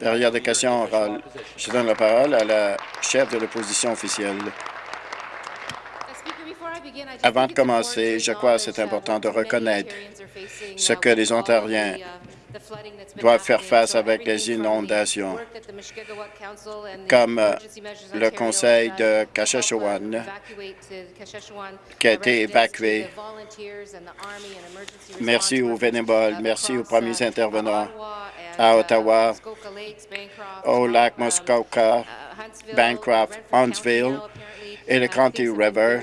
Derrière des questions orales, je donne la parole à la chef de l'opposition officielle. Avant de commencer, je crois que c'est important de reconnaître ce que les Ontariens doivent faire face avec les inondations, comme euh, le conseil de Kashashawan qui a été évacué. Merci aux bénévoles, merci aux premiers intervenants à Ottawa, au lac Muskoka, Bancroft, Huntsville et le County River.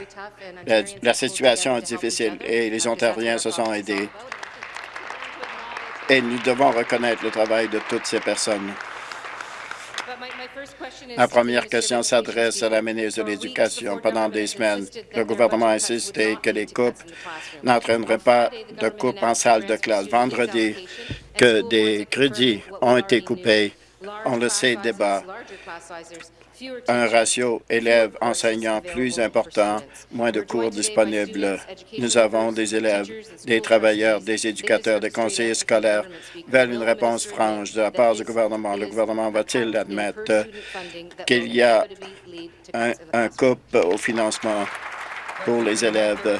La, la situation est difficile et les Ontariens se sont aidés et nous devons reconnaître le travail de toutes ces personnes. Ma première question s'adresse à la ministre de l'Éducation. Pendant des semaines, le gouvernement a insisté que les coupes n'entraîneraient pas de coupes en salle de classe. Vendredi, que des crédits ont été coupés. On le sait, débat un ratio élèves-enseignants plus important, moins de cours disponibles. Nous avons des élèves, des travailleurs, des éducateurs, des conseillers scolaires veulent une réponse franche de la part du gouvernement. Le gouvernement va-t-il admettre qu'il y a un, un coupe au financement pour les élèves?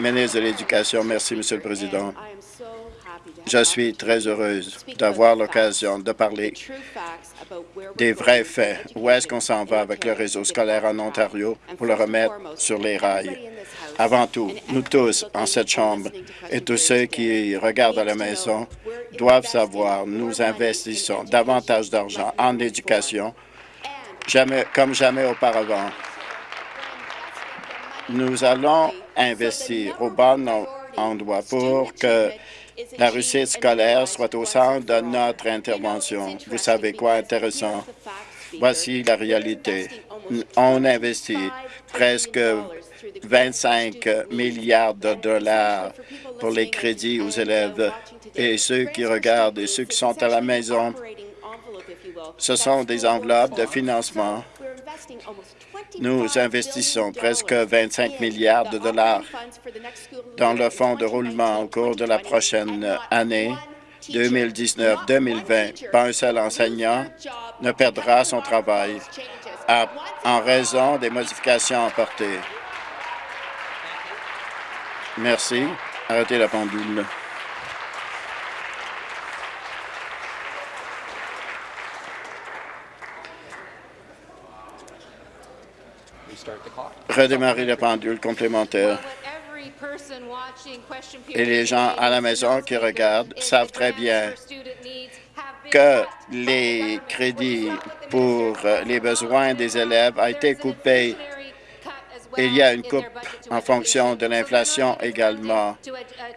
Ministre de l'Éducation, merci, Monsieur le Président. Je suis très heureuse d'avoir l'occasion de parler des vrais faits. Où est-ce qu'on s'en va avec le réseau scolaire en Ontario pour le remettre sur les rails? Avant tout, nous tous en cette Chambre et tous ceux qui regardent à la maison doivent savoir nous investissons davantage d'argent en éducation comme jamais auparavant. Nous allons investir au bon endroit pour que la réussite scolaire soit au centre de notre intervention. Vous savez quoi intéressant? Voici la réalité. On investit presque 25 milliards de dollars pour les crédits aux élèves. Et ceux qui regardent et ceux qui sont à la maison, ce sont des enveloppes de financement nous investissons presque 25 milliards de dollars dans le fonds de roulement au cours de la prochaine année 2019-2020. Pas un seul enseignant ne perdra son travail en raison des modifications apportées. Merci. Arrêtez la pendule. redémarrer la pendule complémentaire. Et les gens à la maison qui regardent savent très bien que les crédits pour les besoins des élèves ont été coupés. Il y a une coupe en fonction de l'inflation également.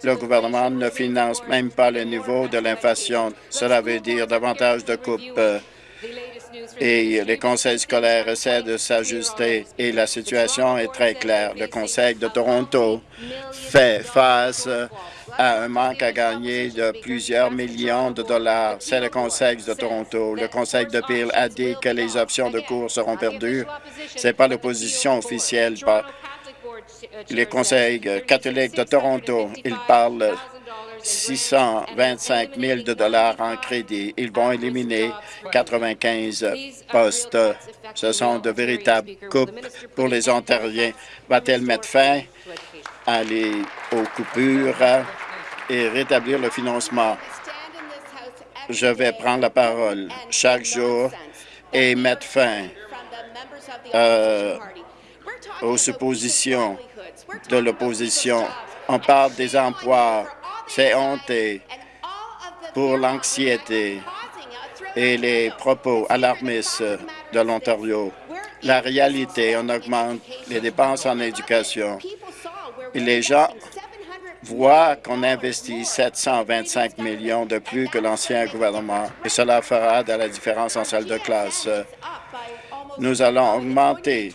Le gouvernement ne finance même pas le niveau de l'inflation. Cela veut dire davantage de coupes et les conseils scolaires essaient de s'ajuster et la situation est très claire. Le Conseil de Toronto fait face à un manque à gagner de plusieurs millions de dollars. C'est le Conseil de Toronto. Le Conseil de Peel a dit que les options de cours seront perdues. Ce n'est pas l'opposition officielle. Les conseils catholiques de Toronto, ils parlent 625 000 de dollars en crédit. Ils vont éliminer 95 postes. Ce sont de véritables coupes pour les Ontariens. Va-t-elle mettre fin à les, aux coupures et rétablir le financement? Je vais prendre la parole chaque jour et mettre fin euh, aux suppositions de l'opposition. On parle des emplois c'est honteux pour l'anxiété et les propos alarmistes de l'Ontario. La réalité, on augmente les dépenses en éducation. Les gens voient qu'on investit 725 millions de plus que l'ancien gouvernement et cela fera de la différence en salle de classe. Nous allons augmenter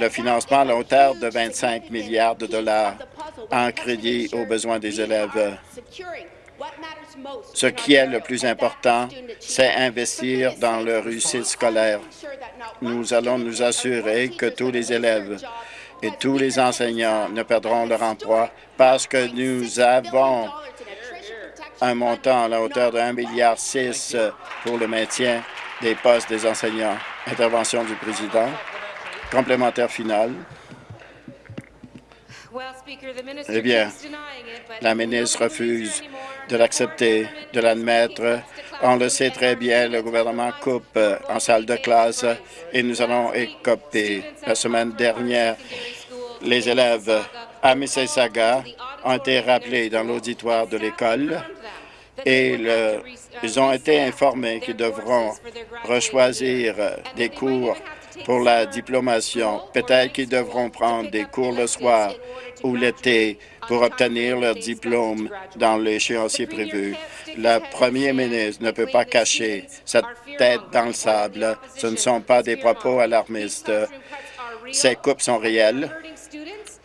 le financement à la hauteur de 25 milliards de dollars en crédit aux besoins des élèves. Ce qui est le plus important, c'est investir dans leur réussite scolaire. Nous allons nous assurer que tous les élèves et tous les enseignants ne perdront leur emploi parce que nous avons un montant à la hauteur de 1,6 milliard pour le maintien des postes des enseignants. Intervention du président. Complémentaire final. Eh bien, la ministre refuse de l'accepter, de l'admettre. On le sait très bien, le gouvernement coupe en salle de classe et nous allons écoper. La semaine dernière, les élèves à Mississauga ont été rappelés dans l'auditoire de l'école et ils ont été informés qu'ils devront rechoisir des cours pour la diplomation. Peut-être qu'ils devront prendre des cours le soir ou l'été pour obtenir leur diplôme dans l'échéancier prévu. Le premier ministre ne peut pas cacher sa tête dans le sable. Ce ne sont pas des propos alarmistes. Ces coupes sont réelles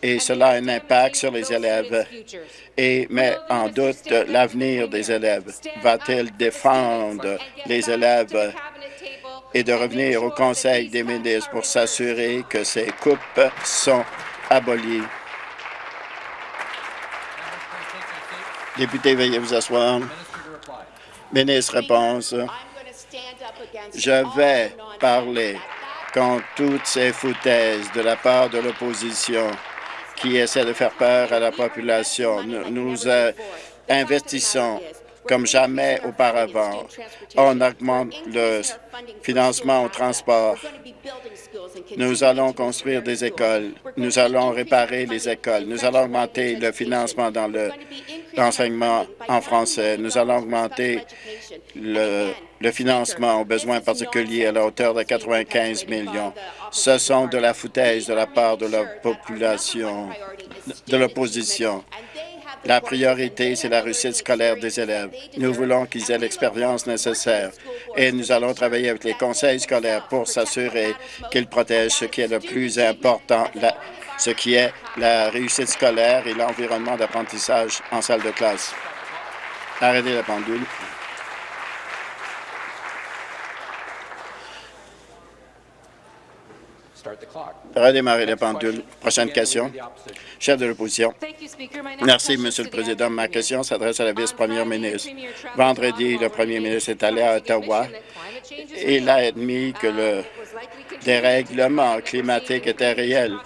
et cela a un impact sur les élèves et met en doute l'avenir des élèves. Va-t-il défendre les élèves et de revenir au Conseil des ministres pour s'assurer que ces coupes sont abolies? Député, veuillez vous asseoir. Ministre, réponse. Je vais parler contre toutes ces foutaises de la part de l'opposition qui essaie de faire peur à la population. Nous, euh, investissons comme jamais auparavant. On augmente le financement au transport. Nous allons construire des écoles. Nous allons réparer les écoles. Nous allons augmenter le financement dans l'enseignement en français. Nous allons augmenter le, financement aux besoins particuliers à la hauteur de 95 millions. Ce sont de la foutaise de la part de la population, de l'opposition. La priorité, c'est la réussite scolaire des élèves. Nous voulons qu'ils aient l'expérience nécessaire et nous allons travailler avec les conseils scolaires pour s'assurer qu'ils protègent ce qui est le plus important, ce qui est la réussite scolaire et l'environnement d'apprentissage en salle de classe. Arrêtez la pendule. Redémarrer la pendule. Prochaine question. Chef de l'opposition. Merci, Monsieur le Président. Ma question s'adresse à la vice-première ministre. Vendredi, le premier ministre est allé à Ottawa. et Il a admis que le dérèglement climatique était réel,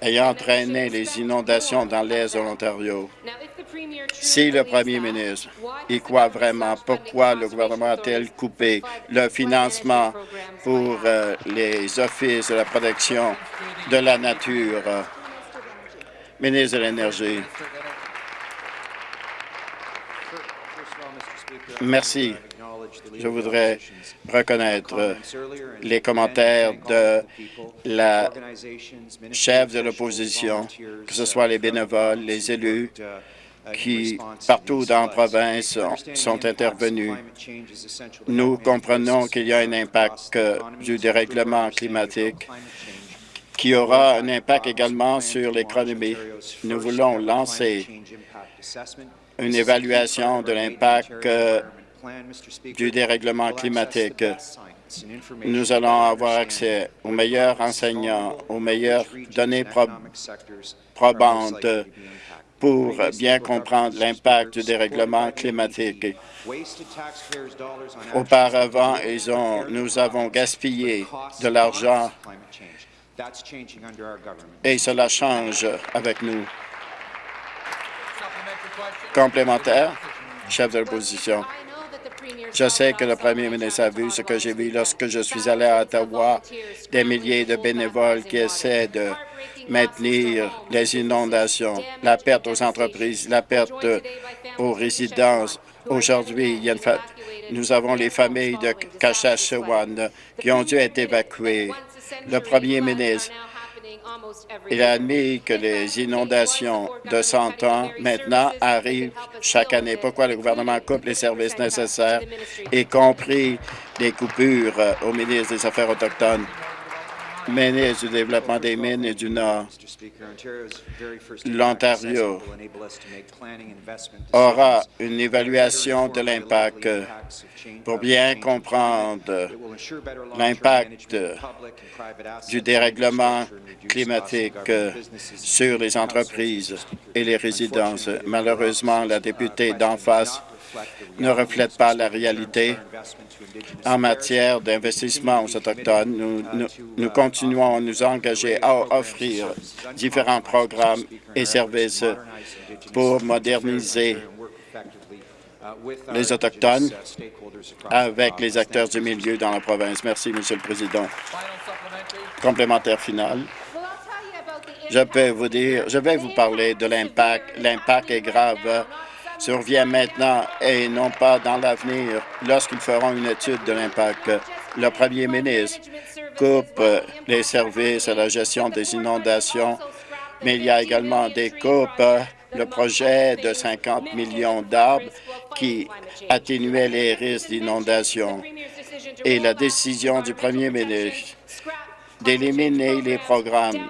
ayant entraîné les inondations dans l'est de l'Ontario. Si le premier ministre y croit vraiment, pourquoi le gouvernement a-t-il coupé le financement pour euh, les offices de la protection de la nature? Ministre de l'Énergie. Merci. Je voudrais reconnaître les commentaires de la chef de l'opposition, que ce soit les bénévoles, les élus, qui, partout dans la province, sont intervenus. Nous comprenons qu'il y a un impact du dérèglement climatique qui aura un impact également sur l'économie. Nous voulons lancer une évaluation de l'impact euh, du dérèglement climatique. Nous allons avoir accès aux meilleurs enseignants, aux meilleures données probantes pour bien comprendre l'impact du dérèglement climatique. Auparavant, nous avons gaspillé de l'argent et cela change avec nous. Complémentaire, chef de l'opposition. Je sais que le premier ministre a vu ce que j'ai vu lorsque je suis allé à Ottawa, des milliers de bénévoles qui essaient de maintenir les inondations, la perte aux entreprises, la perte aux résidences. Aujourd'hui, nous avons les familles de Kashachewan qui ont dû être évacuées. Le premier ministre il a admis que les inondations de 100 ans maintenant arrivent chaque année. Pourquoi le gouvernement coupe les services nécessaires, y compris des coupures au ministre des Affaires autochtones? Ministre du Développement des mines et du Nord, l'Ontario aura une évaluation de l'impact pour bien comprendre l'impact du dérèglement climatique sur les entreprises et les résidences. Malheureusement, la députée d'en face ne reflète pas la réalité en matière d'investissement aux Autochtones. Nous, continuons à nous engager à offrir différents programmes et services pour moderniser les Autochtones avec les acteurs du milieu dans la province. Merci, Monsieur le Président. Complémentaire final. Je peux vous dire, je vais vous parler de l'impact. L'impact est grave survient maintenant et non pas dans l'avenir lorsqu'ils feront une étude de l'impact. Le premier ministre coupe les services à la gestion des inondations, mais il y a également des coupes le projet de 50 millions d'arbres qui atténuait les risques d'inondation et la décision du premier ministre d'éliminer les programmes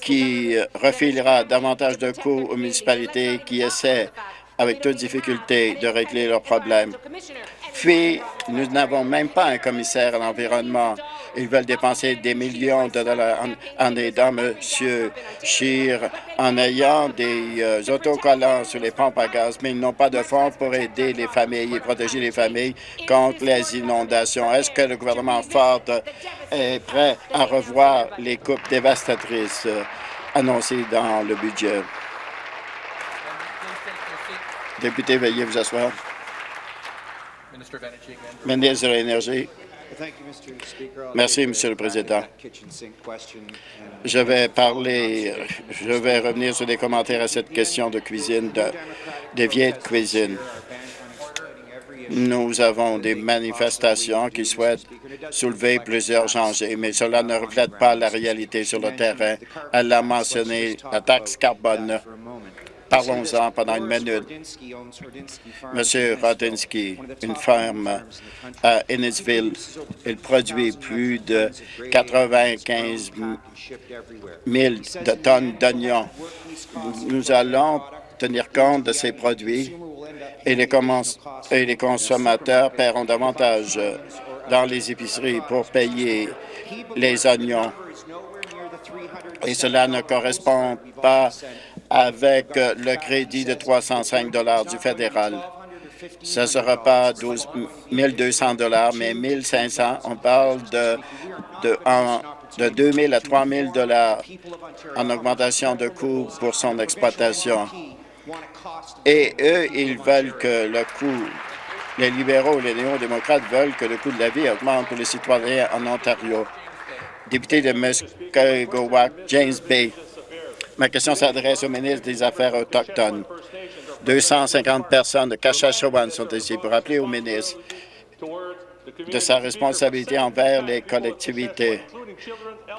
qui refilera davantage de coûts aux municipalités qui essaient avec toute difficulté de régler leurs problèmes. Puis, nous n'avons même pas un commissaire à l'environnement. Ils veulent dépenser des millions de dollars en, aidant M. Scheer, en ayant des euh, autocollants sur les pompes à gaz, mais ils n'ont pas de fonds pour aider les familles et protéger les familles contre les inondations. Est-ce que le gouvernement Ford est prêt à revoir les coupes dévastatrices euh, annoncées dans le budget? Député, veuillez vous asseoir. Ministre de l'Énergie. Merci, Monsieur le Président. Je vais parler, je vais revenir sur des commentaires à cette question de cuisine, de, des vieilles cuisines. Nous avons des manifestations qui souhaitent soulever plusieurs enjeux, mais cela ne reflète pas la réalité sur le terrain. Elle a mentionné la taxe carbone Parlons-en pendant une minute. Monsieur Rodinsky, une ferme à Innisville, il produit plus de 95 000 de tonnes d'oignons. Nous allons tenir compte de ces produits et les, et les consommateurs paieront davantage dans les épiceries pour payer les oignons. Et cela ne correspond pas avec euh, le crédit de 305 du fédéral. Ce ne sera pas 12 200 mais 1 500 On parle de, de, de 2 000 à 3 000 en augmentation de coûts pour son exploitation. Et eux, ils veulent que le coût, les libéraux, les néo-démocrates veulent que le coût de la vie augmente pour les citoyens en Ontario. Député de Muskogowak, James Bay. Ma question s'adresse au ministre des Affaires autochtones. 250 personnes de Kashachewan sont ici pour rappeler au ministre de sa responsabilité envers les collectivités.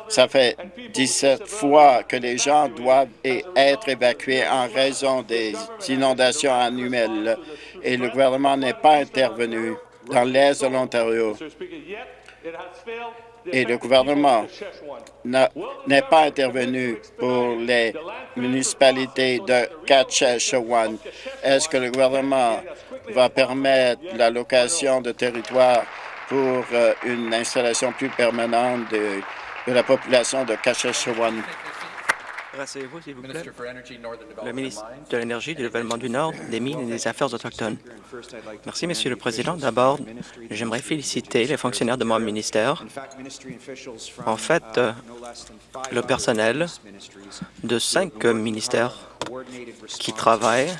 Ça fait 17 fois que les gens doivent être évacués en raison des inondations annuelles et le gouvernement n'est pas intervenu dans l'est de l'Ontario et le gouvernement n'est pas intervenu pour les municipalités de Katchechewan. Est-ce que le gouvernement va permettre la location de territoire pour euh, une installation plus permanente de, la population de Katchechewan? Rasseyez-vous, s'il vous plaît. Le ministre de l'Énergie, du Développement du Nord, des Mines et des Affaires autochtones. Merci, Monsieur le Président. D'abord, j'aimerais féliciter les fonctionnaires de mon ministère. En fait, uh, le personnel de cinq ministères qui travaillent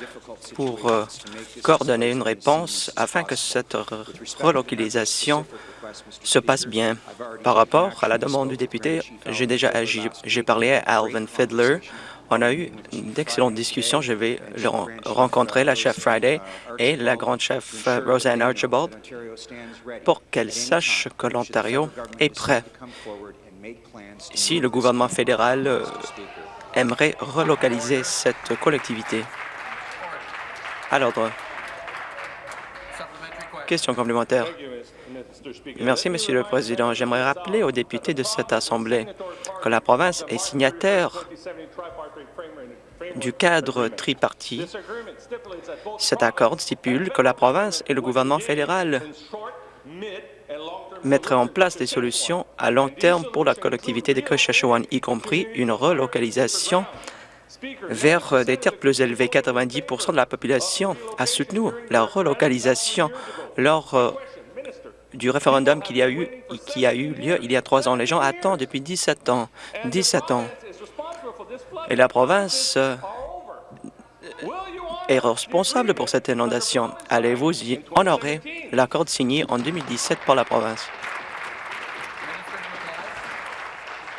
pour uh, coordonner une réponse afin que cette relocalisation se passe bien. Par rapport à la demande du député, j'ai déjà agi. J'ai parlé à Alvin Fiddler. On a eu d'excellentes discussions. Je vais rencontrer la chef Friday et la grande chef euh, Roseanne Archibald pour qu'elle sache que l'Ontario est prêt. Si le gouvernement fédéral euh, aimerait relocaliser cette collectivité. À l'ordre. Question complémentaire. Merci, Monsieur le Président. J'aimerais rappeler aux députés de cette Assemblée que la province est signataire du cadre tripartite. Cet accord stipule que la province et le gouvernement fédéral mettraient en place des solutions à long terme pour la collectivité de Cochachouane, y compris une relocalisation vers des terres plus élevées. 90% de la population a soutenu la relocalisation lors euh, du référendum qui a eu lieu il y a trois ans. Les gens attendent depuis 17 ans. 17 ans. Et la province euh, est responsable pour cette inondation. Allez-vous y honorer l'accord signé en 2017 par la province?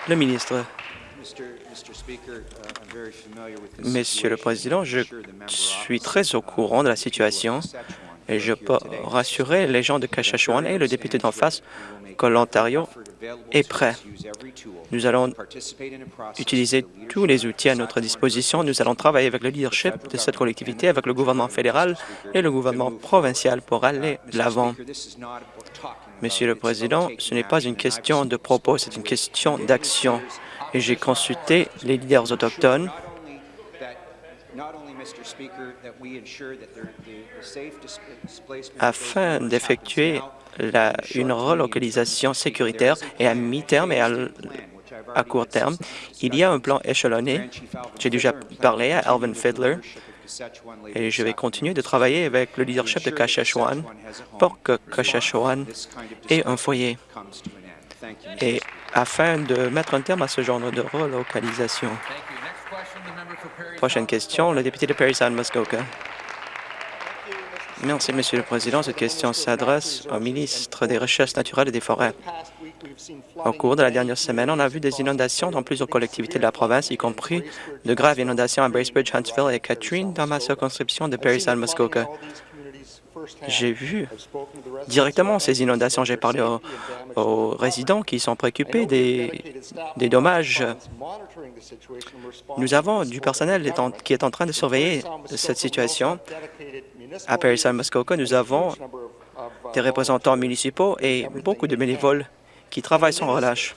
Le ministre. Monsieur le Président, je suis très au courant de la situation et je peux rassurer les gens de Kashachuan et le député d'en face que l'Ontario est prêt. Nous allons utiliser tous les outils à notre disposition. Nous allons travailler avec le leadership de cette collectivité, avec le gouvernement fédéral et le gouvernement provincial pour aller de l'avant. Monsieur le Président, ce n'est pas une question de propos, c'est une question d'action. Et j'ai consulté les leaders autochtones afin d'effectuer une relocalisation sécuritaire et à mi-terme et à, court terme. Il y a un plan échelonné. J'ai déjà parlé à Alvin Fiddler et je vais continuer de travailler avec le leadership de Kashachuan pour que Kashachuan ait un foyer afin de mettre un terme à ce genre de relocalisation. Prochaine question, le député de Parry Sound Muskoka. Merci, Monsieur le Président. Cette question s'adresse au ministre des Recherches naturelles et des Forêts. Au cours de la dernière semaine, on a vu des inondations dans plusieurs collectivités de la province, y compris de graves inondations à Bracebridge, Huntsville et Catherine dans ma circonscription de Parry Sound Muskoka. J'ai vu directement ces inondations. J'ai parlé aux, résidents qui sont préoccupés des, dommages. Nous avons du personnel qui est en train de surveiller cette situation. À Paris Muskoka, nous avons des représentants municipaux et beaucoup de bénévoles qui travaillent sans relâche.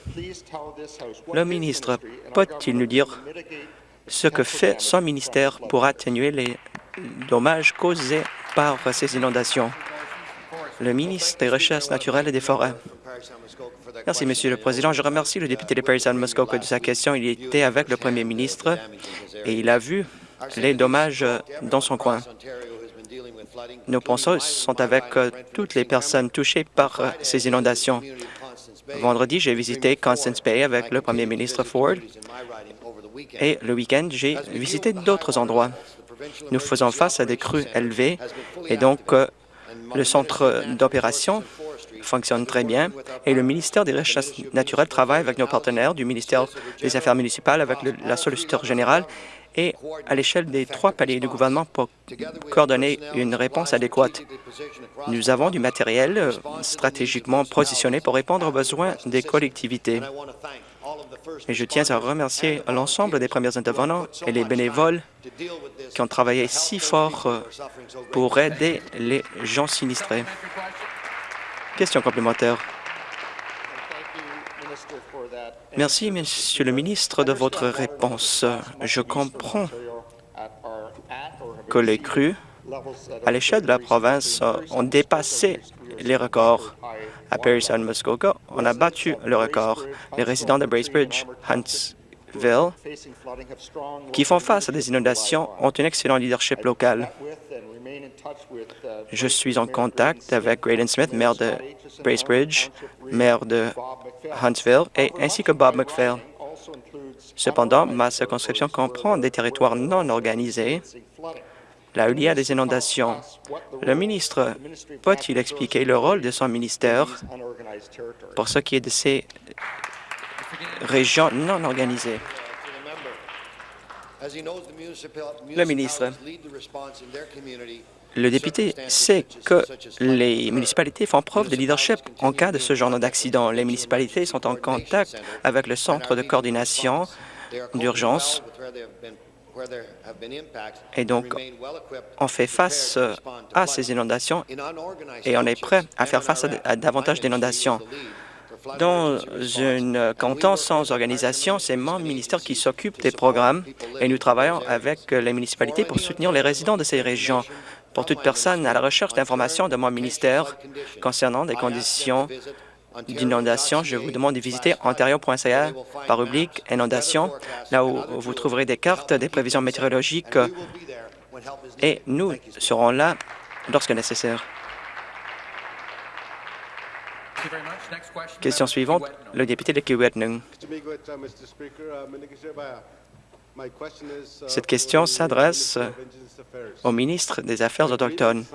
Le ministre peut-il nous dire ce que fait son ministère pour atténuer les dommages causés par ces inondations. Le ministre des Recherches naturelles et des Forêts. Merci, Monsieur le Président. Je remercie le député de Paris Muskoka de sa question. Il était avec le Premier ministre et il a vu les dommages dans son coin. Nos penseurs sont avec toutes les personnes touchées par ces inondations. Vendredi, j'ai visité Constance Bay avec le Premier ministre Ford et le week-end, j'ai visité d'autres endroits. Nous faisons face à des crues élevées et donc euh, le centre d'opération fonctionne très bien et le ministère des Recherches naturelles travaille avec nos partenaires du ministère des Affaires municipales, avec la solliciteur générale et à l'échelle des trois paliers du gouvernement pour coordonner une réponse adéquate. Nous avons du matériel euh, stratégiquement positionné pour répondre aux besoins des collectivités. Et je tiens à remercier l'ensemble des premiers intervenants et les bénévoles qui ont travaillé si fort euh, pour aider les gens sinistrés. Question complémentaire. Merci, Monsieur le ministre, de votre réponse. Je comprends que les crues à l'échelle de la province ont dépassé les records à Perry Sound Muskoka, on a battu le record. Les résidents de Bracebridge, Huntsville, qui font face à des inondations, ont un excellent leadership local. Je suis en contact avec Graydon Smith, maire de Bracebridge, maire de Huntsville, et ainsi que Bob McPhail. Cependant, ma circonscription comprend des territoires non organisés Là il y a des inondations, le ministre peut-il expliquer le rôle de son ministère pour ce qui est de ces régions non organisées? Le ministre, le député sait que les municipalités font preuve de leadership en cas de ce genre d'accident. Les municipalités sont en contact avec le centre de coordination d'urgence et donc, on fait face à ces inondations et on est prêt à faire face à, davantage d'inondations. Dans un canton sans organisation, c'est mon ministère qui s'occupe des programmes et nous travaillons avec les municipalités pour soutenir les résidents de ces régions. Pour toute personne à la recherche d'informations de mon ministère concernant des conditions d'inondation, je vous demande de visiter ontario.ca par rubrique inondation, là où vous trouverez des cartes des prévisions météorologiques et nous serons là lorsque nécessaire. Question suivante, le député de Kiwetnung. Cette question s'adresse au ministre des Affaires autochtones.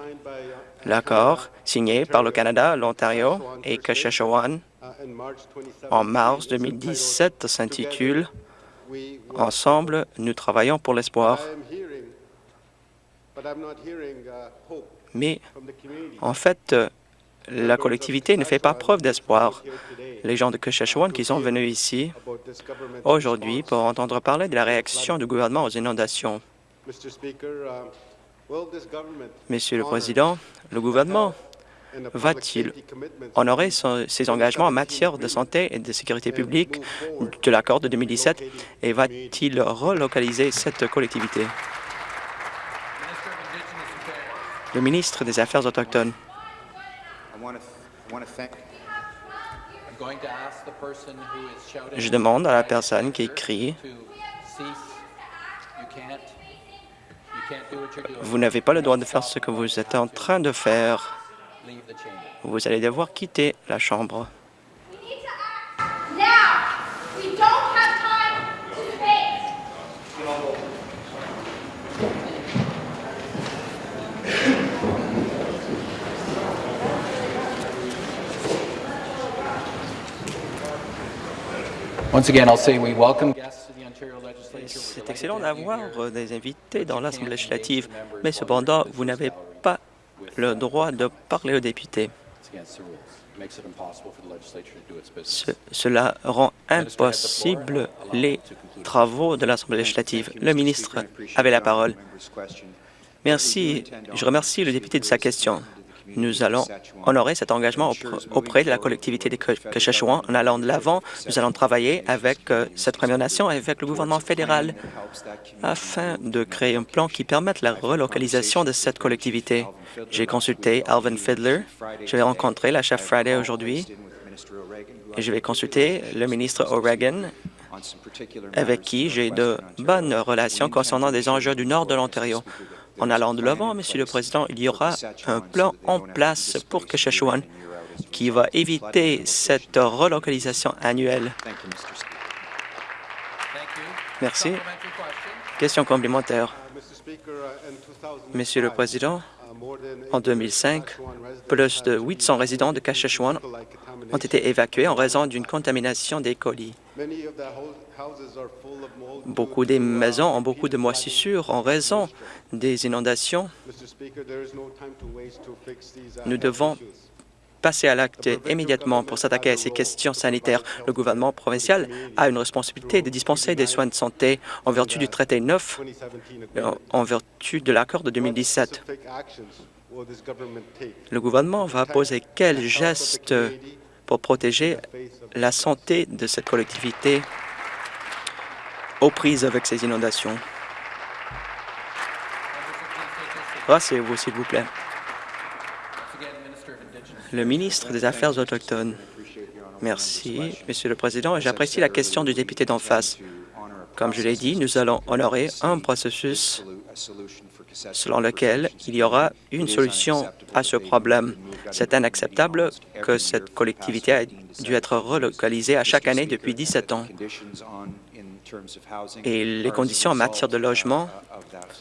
L'accord signé par le Canada, l'Ontario et Saskatchewan en mars 2017 s'intitule « Ensemble, nous travaillons pour l'espoir ». Mais en fait, la collectivité ne fait pas preuve d'espoir. Les gens de Saskatchewan qui sont venus ici aujourd'hui pour entendre parler de la réaction du gouvernement aux inondations. Monsieur le Président, le gouvernement va-t-il honorer ses engagements en matière de santé et de sécurité publique de l'accord de 2017 et va-t-il relocaliser cette collectivité? Le ministre des Affaires autochtones. Je demande à la personne qui crie vous n'avez pas le droit de faire ce que vous êtes en train de faire. Vous allez devoir quitter la Chambre. C'est excellent d'avoir des invités dans l'Assemblée législative, mais cependant, vous n'avez pas le droit de parler aux députés. cela rend impossible les travaux de l'Assemblée législative. Le ministre avait la parole. Merci. Je remercie le député de sa question. Nous allons honorer cet engagement auprès de la collectivité de Saskatchewan. En allant de l'avant, nous allons travailler avec euh, cette Première Nation et avec le gouvernement fédéral afin de créer un plan qui permette la relocalisation de cette collectivité. J'ai consulté Alvin Fiddler. Je vais rencontrer la chef Friday aujourd'hui et je vais consulter le ministre O'Regan avec qui j'ai de bonnes relations concernant des enjeux du nord de l'Ontario. En allant de l'avant, Monsieur le Président, il y aura un plan en place pour Saskatchewan qui va éviter cette relocalisation annuelle. Merci. Question complémentaire. Monsieur le Président, en 2005, plus de 800 résidents de Saskatchewan ont été évacués en raison d'une contamination des colis. Beaucoup des maisons ont beaucoup de moisissures en raison des inondations. Nous devons passer à l'acte immédiatement pour s'attaquer à ces questions sanitaires. Le gouvernement provincial a une responsabilité de dispenser des soins de santé en vertu du traité 9, en vertu de l'accord de 2017. Le gouvernement va poser quels gestes pour protéger la santé de cette collectivité aux prises avec ces inondations. Rassez-vous, s'il vous plaît. Le ministre des Affaires autochtones. Merci, Monsieur le Président, et j'apprécie la question du député d'en face. Comme je l'ai dit, nous allons honorer un processus selon lequel il y aura une solution à ce problème. C'est inacceptable que cette collectivité ait dû être relocalisée à chaque année depuis 17 ans et les conditions en matière de logement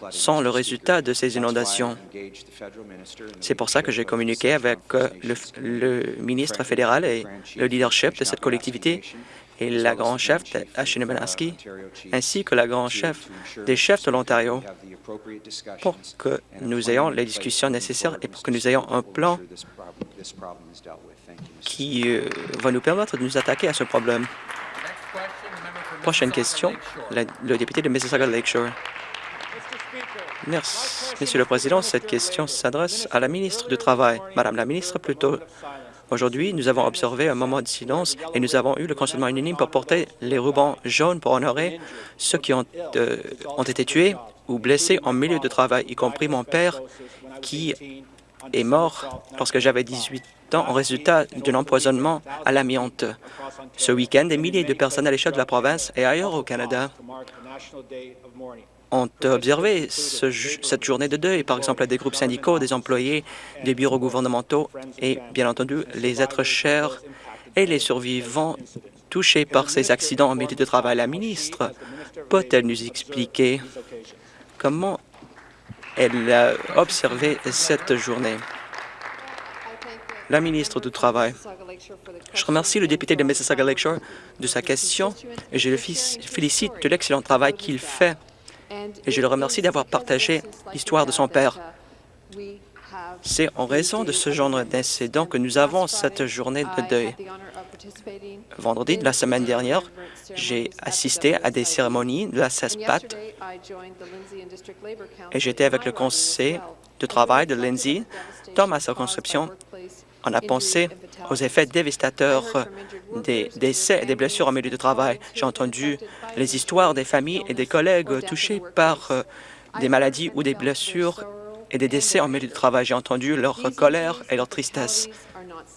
sont le résultat de ces inondations. C'est pour ça que j'ai communiqué avec le, ministre fédéral et le leadership de cette collectivité et la grande chef de ainsi que la grande chef des chefs de l'Ontario, pour que nous ayons les discussions nécessaires et pour que nous ayons un plan qui euh, va nous permettre de nous attaquer à ce problème. Prochaine question, le député de Mississauga Lakeshore. Merci, Monsieur le Président. Cette question s'adresse à la ministre du Travail. Madame la ministre, plutôt Aujourd'hui, nous avons observé un moment de silence et nous avons eu le consentement unanime pour porter les rubans jaunes pour honorer ceux qui ont, euh, ont été tués ou blessés en milieu de travail, y compris mon père qui est mort lorsque j'avais 18 ans en résultat d'un empoisonnement à l'amiante. Ce week-end, des milliers de personnes à l'échelle de la province et ailleurs au Canada ont observé cette journée de deuil, par exemple des groupes syndicaux, des employés, des bureaux gouvernementaux et, bien entendu, les êtres chers et les survivants touchés par ces accidents en milieu de travail. La ministre peut-elle nous expliquer comment elle a observé cette journée? La ministre du Travail. Je remercie le député de Mississauga Lakeshore de sa question et je le félicite de l'excellent travail qu'il fait et je le remercie d'avoir partagé l'histoire de son père. C'est en raison de ce genre d'incident que nous avons cette journée de deuil. Vendredi de la semaine dernière, j'ai assisté à des cérémonies de la CESPAT et j'étais avec le conseil de travail de Lindsay dans ma circonscription on a pensé aux effets dévastateurs des décès et des blessures en milieu de travail. J'ai entendu les histoires des familles et des collègues touchés par euh, des maladies ou des blessures et des décès en milieu de travail. J'ai entendu leur colère et leur tristesse.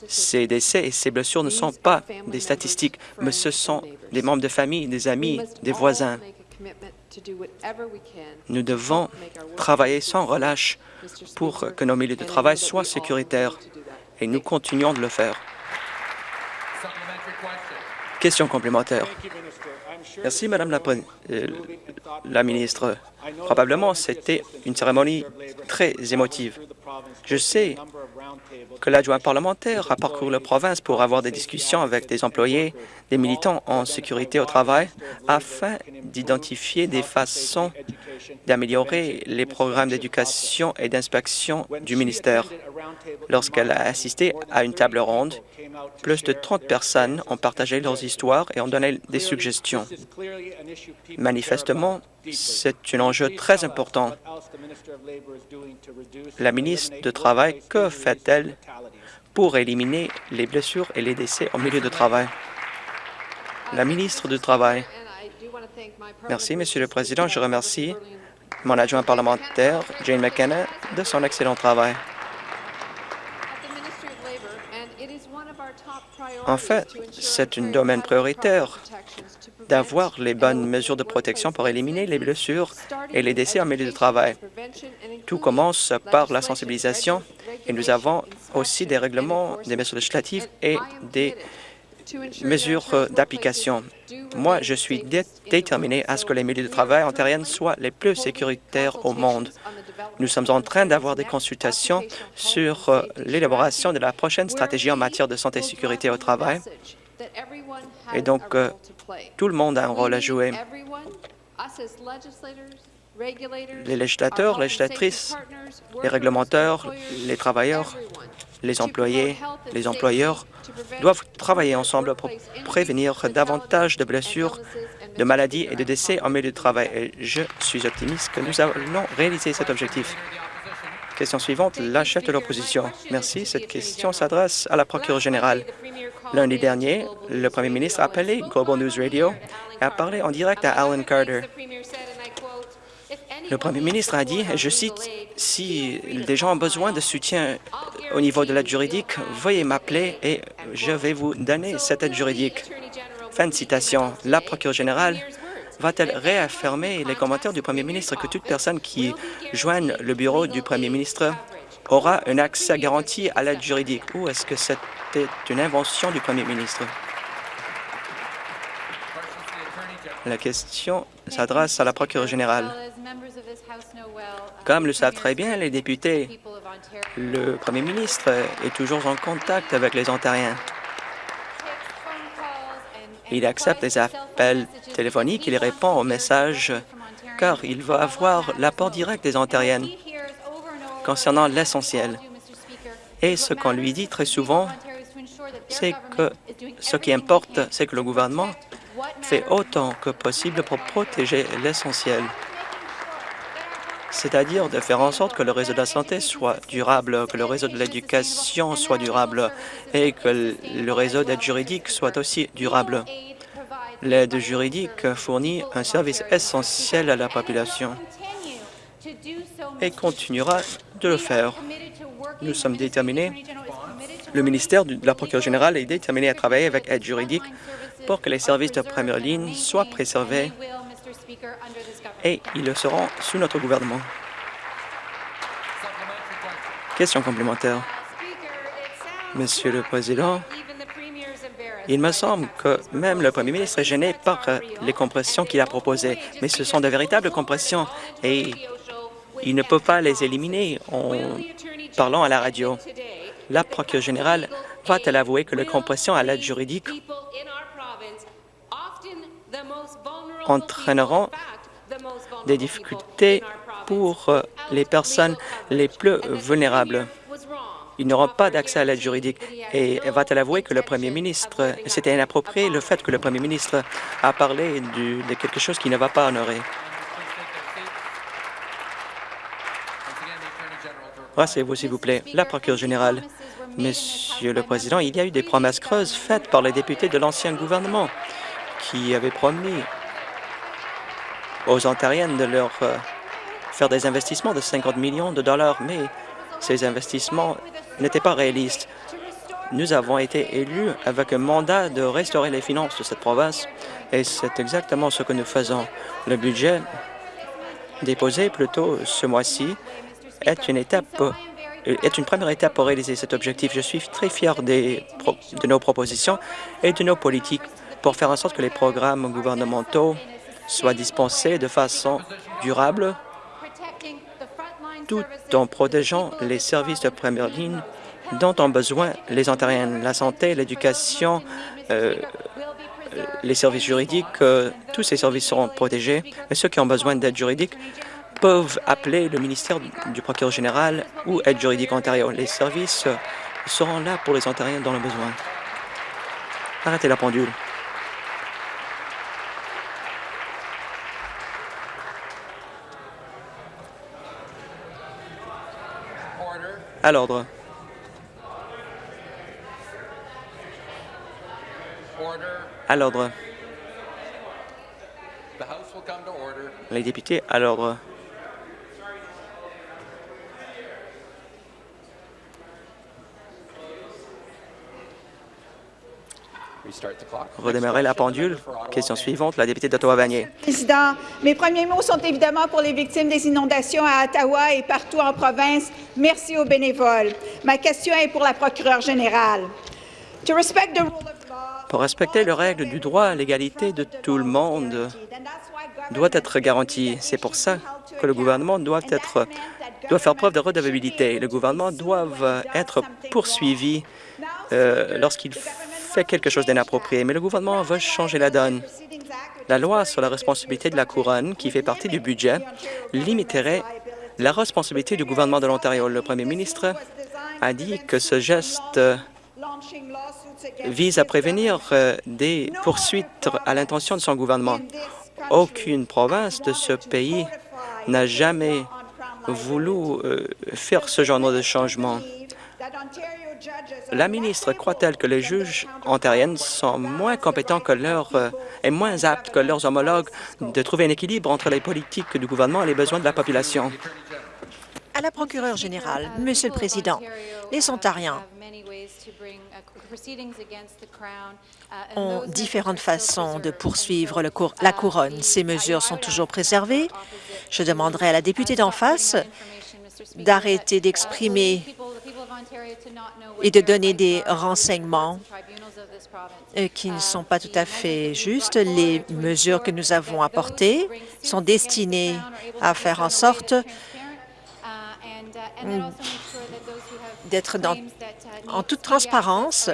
Ces décès et ces blessures ne sont pas des statistiques, mais ce sont des membres de famille, des amis, des voisins. Nous devons travailler sans relâche pour que nos milieux de travail soient sécuritaires et nous continuons de le faire. Question complémentaire. Merci, Madame la, euh, la ministre. Probablement, c'était une cérémonie très émotive. Je sais que l'adjoint parlementaire a parcouru la province pour avoir des discussions avec des employés, des militants en sécurité au travail, afin d'identifier des façons d'améliorer les programmes d'éducation et d'inspection du ministère. Lorsqu'elle a assisté à une table ronde, plus de 30 personnes ont partagé leurs histoires et ont donné des suggestions. Manifestement, c'est un enjeu très important. La ministre du Travail, que fait-elle pour éliminer les blessures et les décès au milieu de travail? La ministre du Travail. Merci, Monsieur le Président. Je remercie mon adjoint parlementaire, Jane McKenna, de son excellent travail. En fait, c'est un domaine prioritaire d'avoir les bonnes mesures de protection pour éliminer les blessures et les décès en milieu de travail. Tout commence par la sensibilisation et nous avons aussi des règlements, des mesures législatives et des mesures d'application. Moi, je suis déterminé à ce que les milieux de travail ontariennes soient les plus sécuritaires au monde. Nous sommes en train d'avoir des consultations sur euh, l'élaboration de la prochaine stratégie en matière de santé et sécurité au travail. Et donc, euh, tout le monde a un rôle à jouer. Les législateurs, les législatrices, les réglementeurs, les travailleurs, les employés, les employeurs doivent travailler ensemble pour prévenir davantage de blessures, de maladies et de décès en milieu de travail. Et je suis optimiste que nous allons réaliser cet objectif. Question suivante, la chef de l'opposition. Merci. Cette question s'adresse à la procureure générale. Lundi dernier, le premier ministre a appelé Global News Radio et a parlé en direct à Alan Carter. Le premier ministre a dit, je cite, « Si des gens ont besoin de soutien au niveau de l'aide juridique, veuillez m'appeler et je vais vous donner cette aide juridique. » Fin de citation. La procureure générale va-t-elle réaffirmer les commentaires du premier ministre que toute personne qui joigne le bureau du premier ministre aura un accès garanti à l'aide juridique? Ou est-ce que c'était une invention du premier ministre? La question s'adresse à la procureure générale. Comme le savent très bien les députés, le premier ministre est toujours en contact avec les Ontariens. Il accepte les appels téléphoniques, il répond aux messages, car il va avoir l'apport direct des Ontariennes concernant l'essentiel. Et ce qu'on lui dit très souvent, c'est que ce qui importe, c'est que le gouvernement fait autant que possible pour protéger l'essentiel, c'est-à-dire de faire en sorte que le réseau de la santé soit durable, que le réseau de l'éducation soit durable et que le réseau d'aide juridique soit aussi durable. L'aide juridique fournit un service essentiel à la population et continuera de le faire. Nous sommes déterminés, le ministère de la procureure générale est déterminé à travailler avec aide juridique pour que les services de première ligne soient préservés et ils le seront sous notre gouvernement. Question complémentaire. Monsieur le Président, il me semble que même le Premier ministre est gêné par les compressions qu'il a proposées, mais ce sont de véritables compressions et il ne peut pas les éliminer en parlant à la radio. La procureure générale va-t-elle avouer que les compressions à l'aide juridique entraîneront des difficultés pour euh, les personnes les plus vulnérables? Ils n'auront pas d'accès à l'aide juridique. Et va-t-elle avouer que le premier ministre, c'était inapproprié le fait que le premier ministre a parlé de quelque chose qui ne va pas honorer? Rassez-vous, s'il vous plaît. La procureure générale. Monsieur le Président, il y a eu des promesses creuses faites par les députés de l'ancien gouvernement qui avaient promis aux Ontariennes de leur euh, faire des investissements de 50 millions de dollars, mais ces investissements n'étaient pas réalistes. Nous avons été élus avec un mandat de restaurer les finances de cette province et c'est exactement ce que nous faisons. Le budget déposé plus tôt ce mois-ci est une étape est une première étape pour réaliser cet objectif. Je suis très fier des, de nos propositions et de nos politiques pour faire en sorte que les programmes gouvernementaux soient dispensés de façon durable tout en protégeant les services de première ligne dont ont besoin les Ontariens, la santé, l'éducation, euh, les services juridiques, euh, tous ces services seront protégés, et ceux qui ont besoin d'aide juridique peuvent appeler le ministère du procureur général ou Aide juridique Ontario. Les services seront là pour les Ontariens dans le besoin. Arrêtez la pendule. À l'ordre. À l'ordre. Les députés, à l'ordre. Redémarrer la pendule. Question suivante, la députée d'Ottawa-Vanier. Président, mes premiers mots sont évidemment pour les victimes des inondations à Ottawa et partout en province. Merci aux bénévoles. Ma question est pour la procureure générale. Pour respecter les règles du droit, l'égalité de tout le monde doit être garantie. C'est pour ça que le gouvernement doit, être, doit faire preuve de redevabilité. Le gouvernement doit être poursuivi euh, lorsqu'il fait quelque chose d'inapproprié, mais le gouvernement veut changer la donne. La loi sur la responsabilité de la couronne, qui fait partie du budget, limiterait la responsabilité du gouvernement de l'Ontario. Le premier ministre a dit que ce geste vise à prévenir euh, des poursuites à l'intention de son gouvernement. Aucune province de ce pays n'a jamais voulu euh, faire ce genre de changement. La ministre croit-elle que les juges ontariennes sont moins compétents que leurs euh, et moins aptes que leurs homologues de trouver un équilibre entre les politiques du gouvernement et les besoins de la population? À la procureure générale, Monsieur le Président, les Ontariens ont différentes façons de poursuivre la couronne. Ces mesures sont toujours préservées. Je demanderai à la députée d'en face d'arrêter d'exprimer et de donner des renseignements euh, qui ne sont pas tout à fait justes. Les mesures que nous avons apportées sont destinées à faire en sorte d'être en toute transparence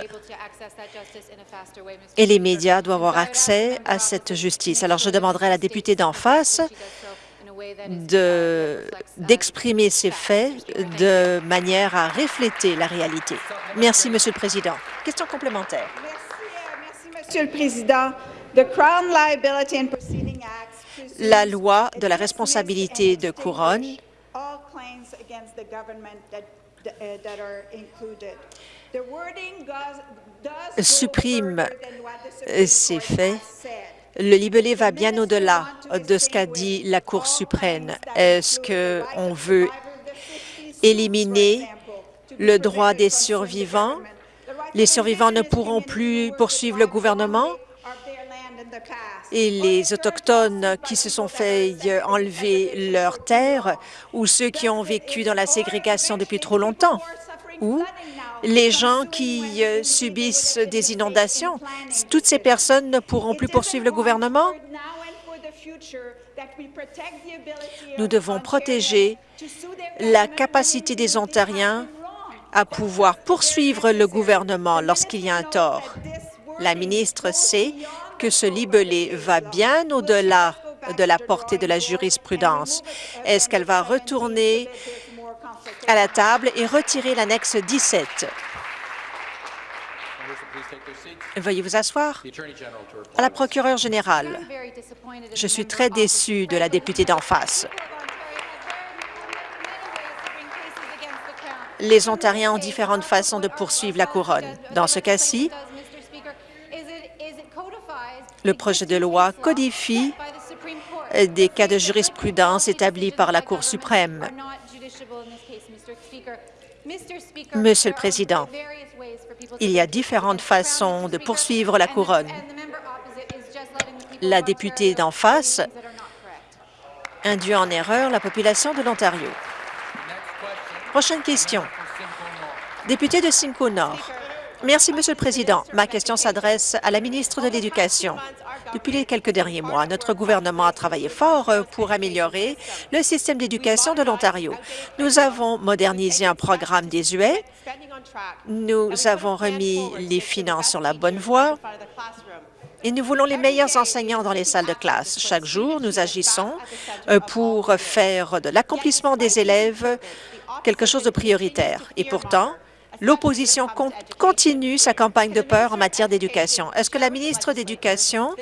et les médias doivent avoir accès à cette justice. Alors, je demanderai à la députée d'en face d'exprimer ces faits de manière à refléter la réalité. Merci, Monsieur le Président. Question complémentaire. Merci, Monsieur le Président. La loi de la responsabilité de couronne supprime ces faits le libellé va bien au-delà de ce qu'a dit la Cour suprême. Est-ce qu'on veut éliminer le droit des survivants? Les survivants ne pourront plus poursuivre le gouvernement? Et les Autochtones qui se sont fait enlever leurs terres ou ceux qui ont vécu dans la ségrégation depuis trop longtemps? Ou les gens qui euh, subissent des inondations. Toutes ces personnes ne pourront plus poursuivre le gouvernement. Nous devons protéger la capacité des Ontariens à pouvoir poursuivre le gouvernement lorsqu'il y a un tort. La ministre sait que ce libellé va bien au-delà de la portée de la jurisprudence. Est-ce qu'elle va retourner à la table et retirer l'annexe 17? Veuillez vous asseoir. À la procureure générale, je suis très déçue de la députée d'en face. Les Ontariens ont différentes façons de poursuivre la couronne. Dans ce cas-ci, le projet de loi codifie des cas de jurisprudence établis par la Cour suprême. Monsieur le Président, il y a différentes façons de poursuivre la couronne. La députée d'en face induit en erreur la population de l'Ontario. Prochaine question. Député de Simcoe Nord. Merci, Monsieur le Président. Ma question s'adresse à la ministre de l'Éducation. Depuis les quelques derniers mois, notre gouvernement a travaillé fort euh, pour améliorer le système d'éducation de l'Ontario. Nous avons modernisé un programme désuet, nous avons remis les finances sur la bonne voie et nous voulons les meilleurs enseignants dans les salles de classe. Chaque jour, nous agissons euh, pour faire de l'accomplissement des élèves quelque chose de prioritaire. Et pourtant, L'opposition continue sa campagne de peur en matière d'éducation. Est-ce que la ministre d'Éducation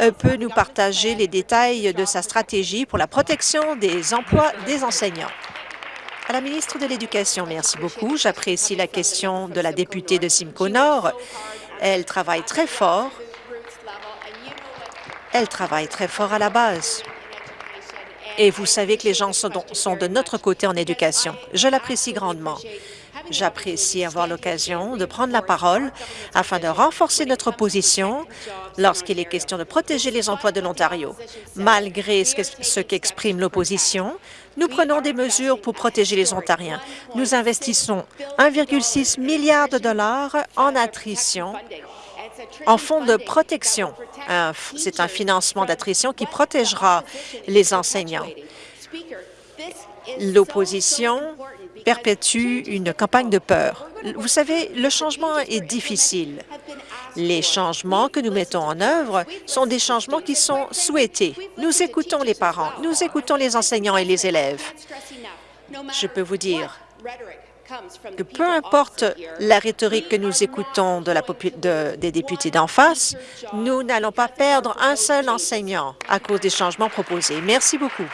euh, peut nous partager les détails de sa stratégie pour la protection des emplois des enseignants? À la ministre de l'Éducation, merci beaucoup. J'apprécie la question de la députée de Simcoe Nord. Elle travaille très fort. Elle travaille très fort à la base. Et vous savez que les gens sont de notre côté en éducation. Je l'apprécie grandement. J'apprécie avoir l'occasion de prendre la parole afin de renforcer notre position lorsqu'il est question de protéger les emplois de l'Ontario. Malgré ce qu'exprime l'opposition, nous prenons des mesures pour protéger les Ontariens. Nous investissons 1,6 milliard de dollars en attrition en fonds de protection. C'est un financement d'attrition qui protégera les enseignants. L'opposition perpétue une campagne de peur. Vous savez, le changement est difficile. Les changements que nous mettons en œuvre sont des changements qui sont souhaités. Nous écoutons les parents, nous écoutons les enseignants et les élèves. Je peux vous dire que peu importe la rhétorique que nous écoutons de des députés d'en face, nous n'allons pas perdre un seul enseignant à cause des changements proposés. Merci beaucoup.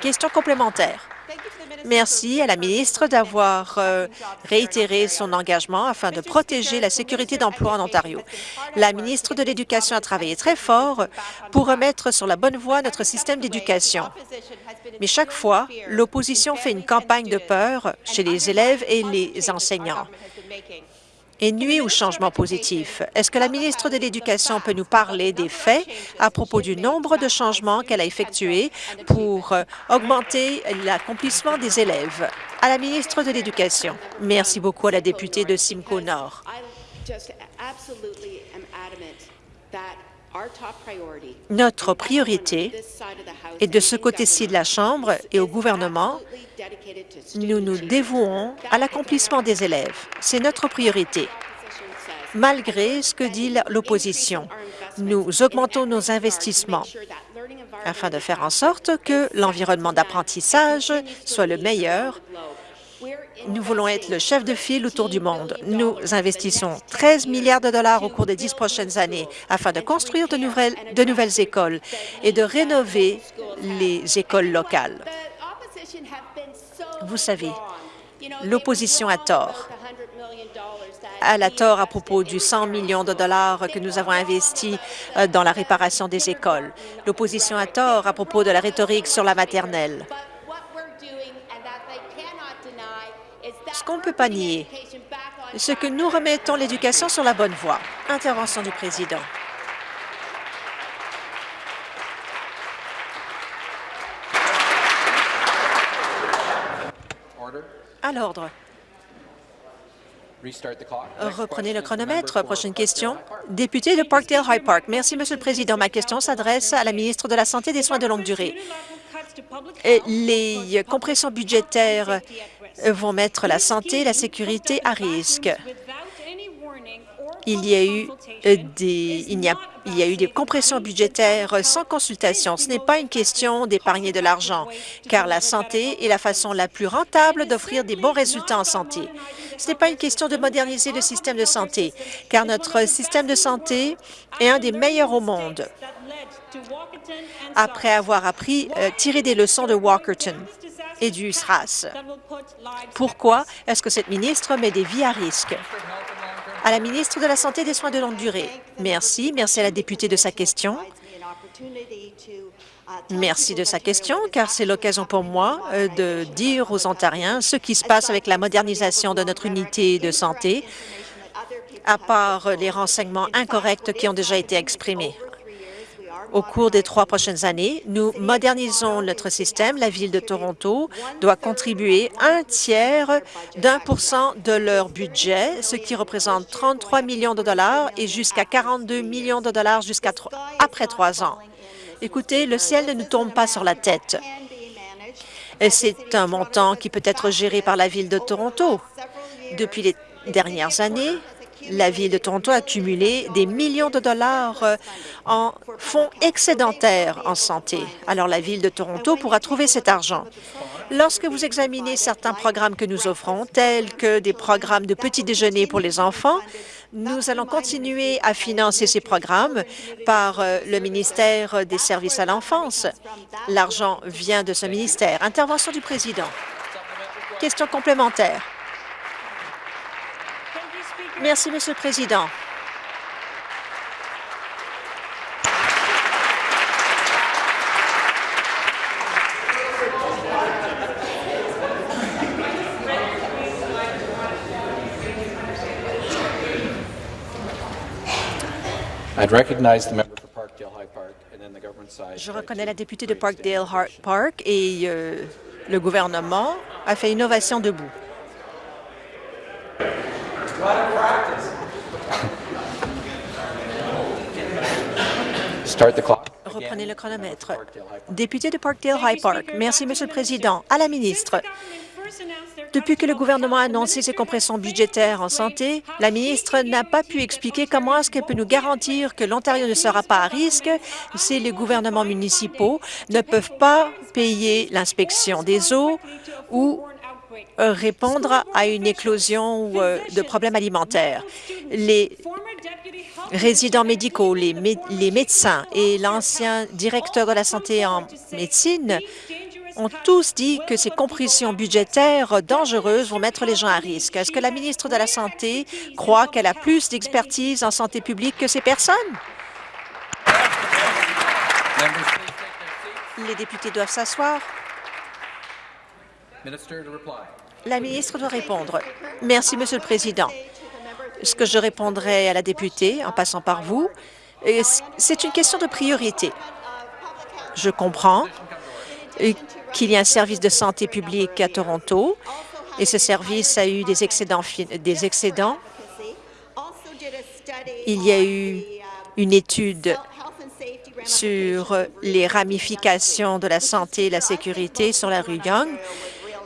Question complémentaire. Merci à la ministre d'avoir euh, réitéré son engagement afin de protéger la sécurité d'emploi en Ontario. La ministre de l'Éducation a travaillé très fort pour remettre sur la bonne voie notre système d'éducation. Mais chaque fois, l'opposition fait une campagne de peur chez les élèves et les enseignants et nuit au changement positif. Est-ce que la ministre de l'Éducation peut nous parler des faits à propos du nombre de changements qu'elle a effectués pour euh, augmenter l'accomplissement des élèves? À la ministre de l'Éducation. Merci beaucoup à la députée de Simcoe Nord. Notre priorité est de ce côté-ci de la Chambre et au gouvernement, nous nous dévouons à l'accomplissement des élèves. C'est notre priorité. Malgré ce que dit l'opposition, nous augmentons nos investissements afin de faire en sorte que l'environnement d'apprentissage soit le meilleur nous voulons être le chef de file autour du monde. Nous investissons 13 milliards de dollars au cours des dix prochaines années afin de construire de nouvelles, écoles et de rénover les écoles locales. Vous savez, l'opposition a tort. Elle a tort à propos du 100 millions de dollars que nous avons investis euh, dans la réparation des écoles. L'opposition a tort à propos de la rhétorique sur la maternelle. Qu'on ne peut pas nier, c'est que nous remettons l'éducation sur la bonne voie. Intervention du président. À l'ordre. Reprenez le chronomètre. Prochaine question. Député de Parkdale High Park. Merci, Monsieur le Président. Ma question s'adresse à la ministre de la Santé et des Soins de longue durée. Les compressions budgétaires vont mettre la santé et la sécurité à risque. Il y a eu des, il a, il y a eu des compressions budgétaires sans consultation. Ce n'est pas une question d'épargner de l'argent, car la santé est la façon la plus rentable d'offrir des bons résultats en santé. Ce n'est pas une question de moderniser le système de santé, car notre système de santé est un des meilleurs au monde. Après avoir appris, euh, tiré des leçons de Walkerton et du SRAS. Pourquoi est-ce que cette ministre met des vies à risque? À la ministre de la Santé et des Soins de longue durée. Merci. Merci à la députée de sa question. Merci de sa question, car c'est l'occasion pour moi euh, de dire aux Ontariens ce qui se passe avec la modernisation de notre unité de santé, à part les renseignements incorrects qui ont déjà été exprimés. Au cours des trois prochaines années, nous modernisons notre système. La Ville de Toronto doit contribuer un tiers d'un pour cent de leur budget, ce qui représente 33 millions de dollars et jusqu'à 42 millions de dollars jusqu'à après trois ans. Écoutez, le ciel ne nous tombe pas sur la tête. C'est un montant qui peut être géré par la Ville de Toronto. Depuis les dernières années, la Ville de Toronto a cumulé des millions de dollars euh, en fonds excédentaires en santé. Alors, la Ville de Toronto pourra trouver cet argent. Lorsque vous examinez certains programmes que nous offrons, tels que des programmes de petit déjeuner pour les enfants, nous allons continuer à financer ces programmes par euh, le ministère des Services à l'enfance. L'argent vient de ce ministère. Intervention du président. Question complémentaire. Merci, Monsieur le Président. Je reconnais la députée de Parkdale Park et euh, le gouvernement a fait innovation debout. Reprenez le chronomètre. Député de Parkdale High Park. Merci, Monsieur le Président. À la ministre. Depuis que le gouvernement a annoncé ses compressions budgétaires en santé, la ministre n'a pas pu expliquer comment est-ce qu'elle peut nous garantir que l'Ontario ne sera pas à risque si les gouvernements municipaux ne peuvent pas payer l'inspection des eaux ou répondre à une éclosion euh, de problèmes alimentaires. Les résidents médicaux, les médecins et l'ancien directeur de la santé en médecine ont tous dit que ces compressions budgétaires dangereuses vont mettre les gens à risque. Est-ce que la ministre de la Santé croit qu'elle a plus d'expertise en santé publique que ces personnes? Les députés doivent s'asseoir. La ministre doit répondre. Merci, Monsieur le Président. Ce que je répondrai à la députée, en passant par vous, c'est une question de priorité. Je comprends qu'il y a un service de santé publique à Toronto et ce service a eu des excédents. Des excédents. Il y a eu une étude sur les ramifications de la santé et la sécurité sur la rue Young.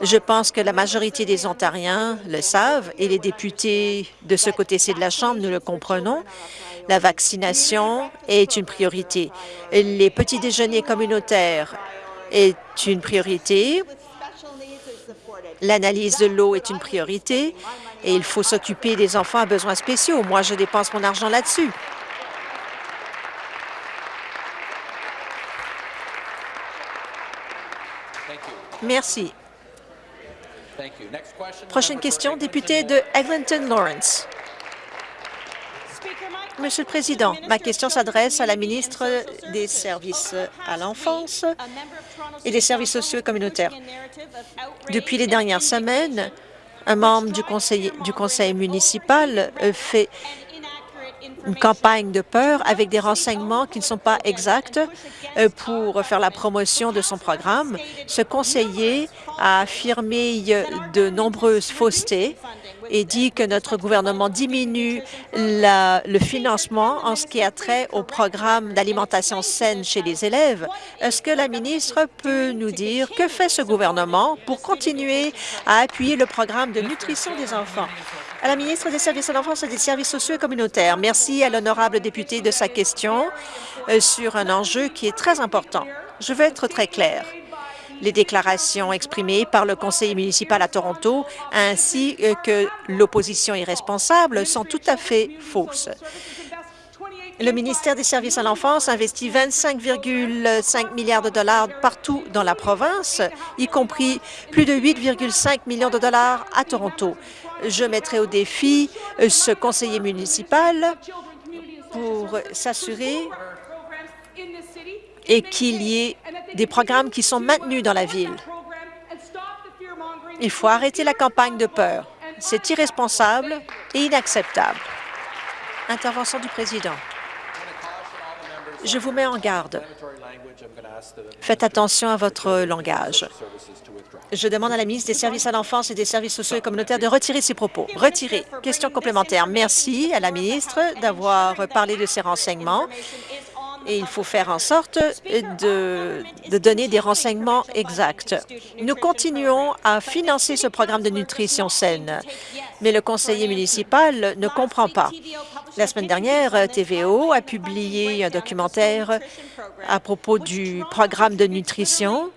Je pense que la majorité des Ontariens le savent et les députés de ce côté-ci de la Chambre, nous le comprenons. La vaccination est une priorité. Les petits déjeuners communautaires est une priorité. L'analyse de l'eau est une priorité et il faut s'occuper des enfants à besoins spéciaux. Moi, je dépense mon argent là-dessus. Merci. Prochaine question, député de Eglinton Lawrence. Monsieur le Président, ma question s'adresse à la ministre des Services à l'enfance. et des services sociaux et communautaires. Depuis les dernières semaines, un membre du conseil, du conseil municipal fait une campagne de peur avec des renseignements qui ne sont pas exacts euh, pour faire la promotion de son programme. Ce conseiller a affirmé de nombreuses faussetés et dit que notre gouvernement diminue le financement en ce qui a trait au programme d'alimentation saine chez les élèves. Est-ce que la ministre peut nous dire que fait ce gouvernement pour continuer à appuyer le programme de nutrition des enfants? À la ministre des Services à l'enfance et des services sociaux et communautaires, merci à l'honorable député de sa question euh, sur un enjeu qui est très important. Je veux être très clair. Les déclarations exprimées par le conseiller municipal à Toronto ainsi euh, que l'opposition irresponsable sont tout à fait fausses. Le ministère des Services à l'enfance investit 25,5 milliards de dollars partout dans la province, y compris plus de 8,5 millions de dollars à Toronto je mettrai au défi euh, ce conseiller municipal pour s'assurer et qu'il y ait des programmes qui sont maintenus dans la ville. Il faut arrêter la campagne de peur. C'est irresponsable et inacceptable. Intervention du président. Je vous mets en garde. Faites attention à votre langage. Je demande à la ministre des Services à l'enfance et des services sociaux et communautaires de retirer ses propos. Retirer. Question complémentaire. Merci à la ministre d'avoir parlé de ces renseignements et il faut faire en sorte de, donner des renseignements exacts. Nous continuons à financer ce programme de nutrition saine, mais le conseiller municipal ne comprend pas. La semaine dernière, TVO a publié un documentaire à propos du programme de nutrition.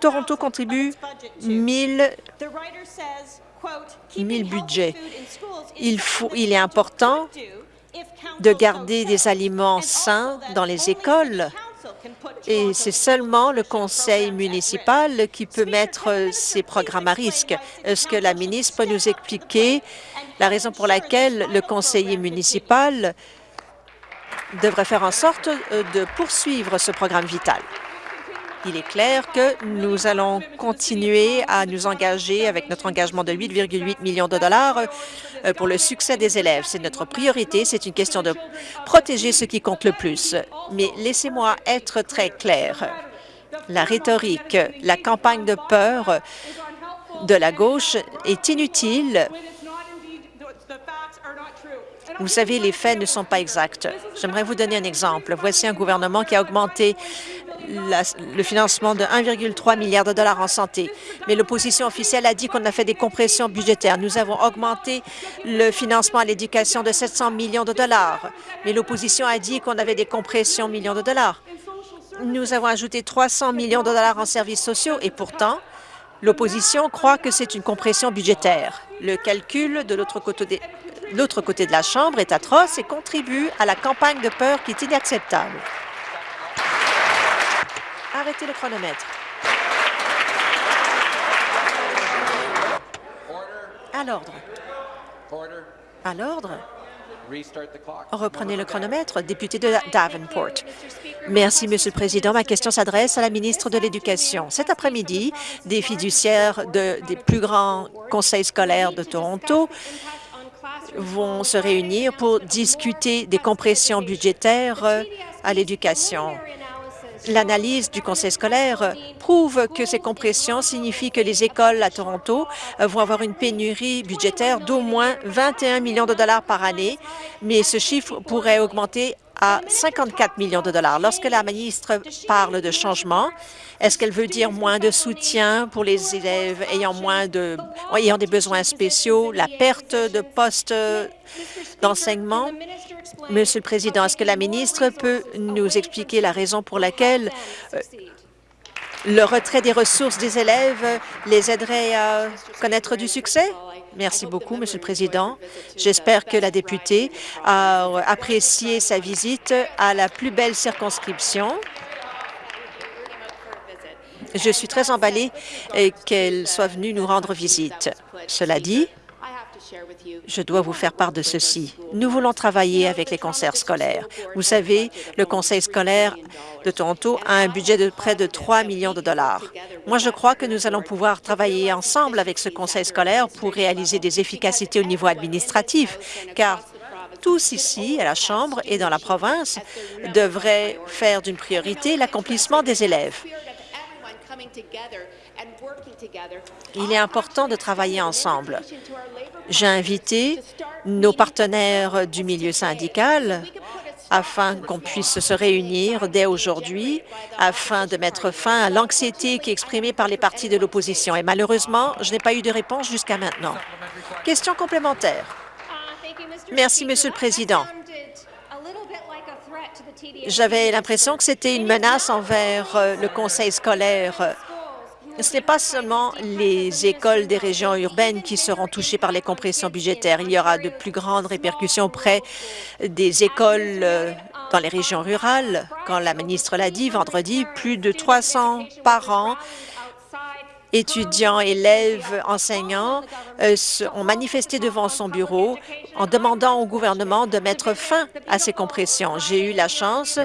Toronto contribue 1000 budgets. Il, faut, il est important de garder des aliments sains dans les écoles et c'est seulement le conseil municipal qui peut mettre ces programmes à risque. Est-ce que la ministre peut nous expliquer la raison pour laquelle le conseiller municipal devrait faire en sorte de poursuivre ce programme vital? Il est clair que nous allons continuer à nous engager avec notre engagement de 8,8 millions de dollars euh, pour le succès des élèves. C'est notre priorité. C'est une question de protéger ce qui compte le plus. Mais laissez-moi être très clair. La rhétorique, la campagne de peur de la gauche est inutile vous savez, les faits ne sont pas exacts. J'aimerais vous donner un exemple. Voici un gouvernement qui a augmenté le financement de 1,3 milliard de dollars en santé. Mais l'opposition officielle a dit qu'on a fait des compressions budgétaires. Nous avons augmenté le financement à l'éducation de 700 millions de dollars. Mais l'opposition a dit qu'on avait des compressions millions de dollars. Nous avons ajouté 300 millions de dollars en services sociaux et pourtant, l'opposition croit que c'est une compression budgétaire. Le calcul de l'autre côté, l'autre côté de la Chambre est atroce et contribue à la campagne de peur qui est inacceptable. Arrêtez le chronomètre. À l'ordre. À l'ordre. Reprenez le chronomètre. Député de Davenport. Merci, Monsieur le Président. Ma question s'adresse à la ministre de l'Éducation. Cet après-midi, des fiduciaires de, des plus grands conseils scolaires de Toronto vont se réunir pour discuter des compressions budgétaires euh, à l'éducation. L'analyse du conseil scolaire prouve que ces compressions signifient que les écoles à Toronto euh, vont avoir une pénurie budgétaire d'au moins 21 millions de dollars par année, mais ce chiffre pourrait augmenter à 54 millions de dollars. Lorsque la ministre parle de changement, est-ce qu'elle veut dire moins de soutien pour les élèves ayant des besoins spéciaux, la perte de postes d'enseignement? Monsieur le Président, est-ce que la ministre peut nous expliquer la raison pour laquelle euh, le retrait des ressources des élèves les aiderait à connaître du succès? Merci beaucoup, Monsieur le Président. J'espère que la députée a apprécié sa visite à la plus belle circonscription je suis très emballée qu'elle soit venue nous rendre visite. Cela dit, je dois vous faire part de ceci. Nous voulons travailler avec les concerts scolaires. Vous savez, le Conseil scolaire de Toronto a un budget de près de 3 millions de dollars. Moi, je crois que nous allons pouvoir travailler ensemble avec ce Conseil scolaire pour réaliser des efficacités au niveau administratif, car tous ici, à la Chambre et dans la province, devraient faire d'une priorité l'accomplissement des élèves. Il est important de travailler ensemble. J'ai invité nos partenaires du milieu syndical afin qu'on puisse se réunir dès aujourd'hui afin de mettre fin à l'anxiété qui est exprimée par les partis de l'opposition. Et malheureusement, je n'ai pas eu de réponse jusqu'à maintenant. Question complémentaire. Merci, Monsieur le Président. J'avais l'impression que c'était une menace envers euh, le conseil scolaire ce n'est pas seulement les écoles des régions urbaines qui seront touchées par les compressions budgétaires. Il y aura de plus grandes répercussions auprès des écoles euh, dans les régions rurales. Quand la ministre l'a dit vendredi, plus de 300 parents étudiants, élèves, enseignants euh, ont manifesté devant son bureau en demandant au gouvernement de mettre fin à ces compressions. J'ai eu la chance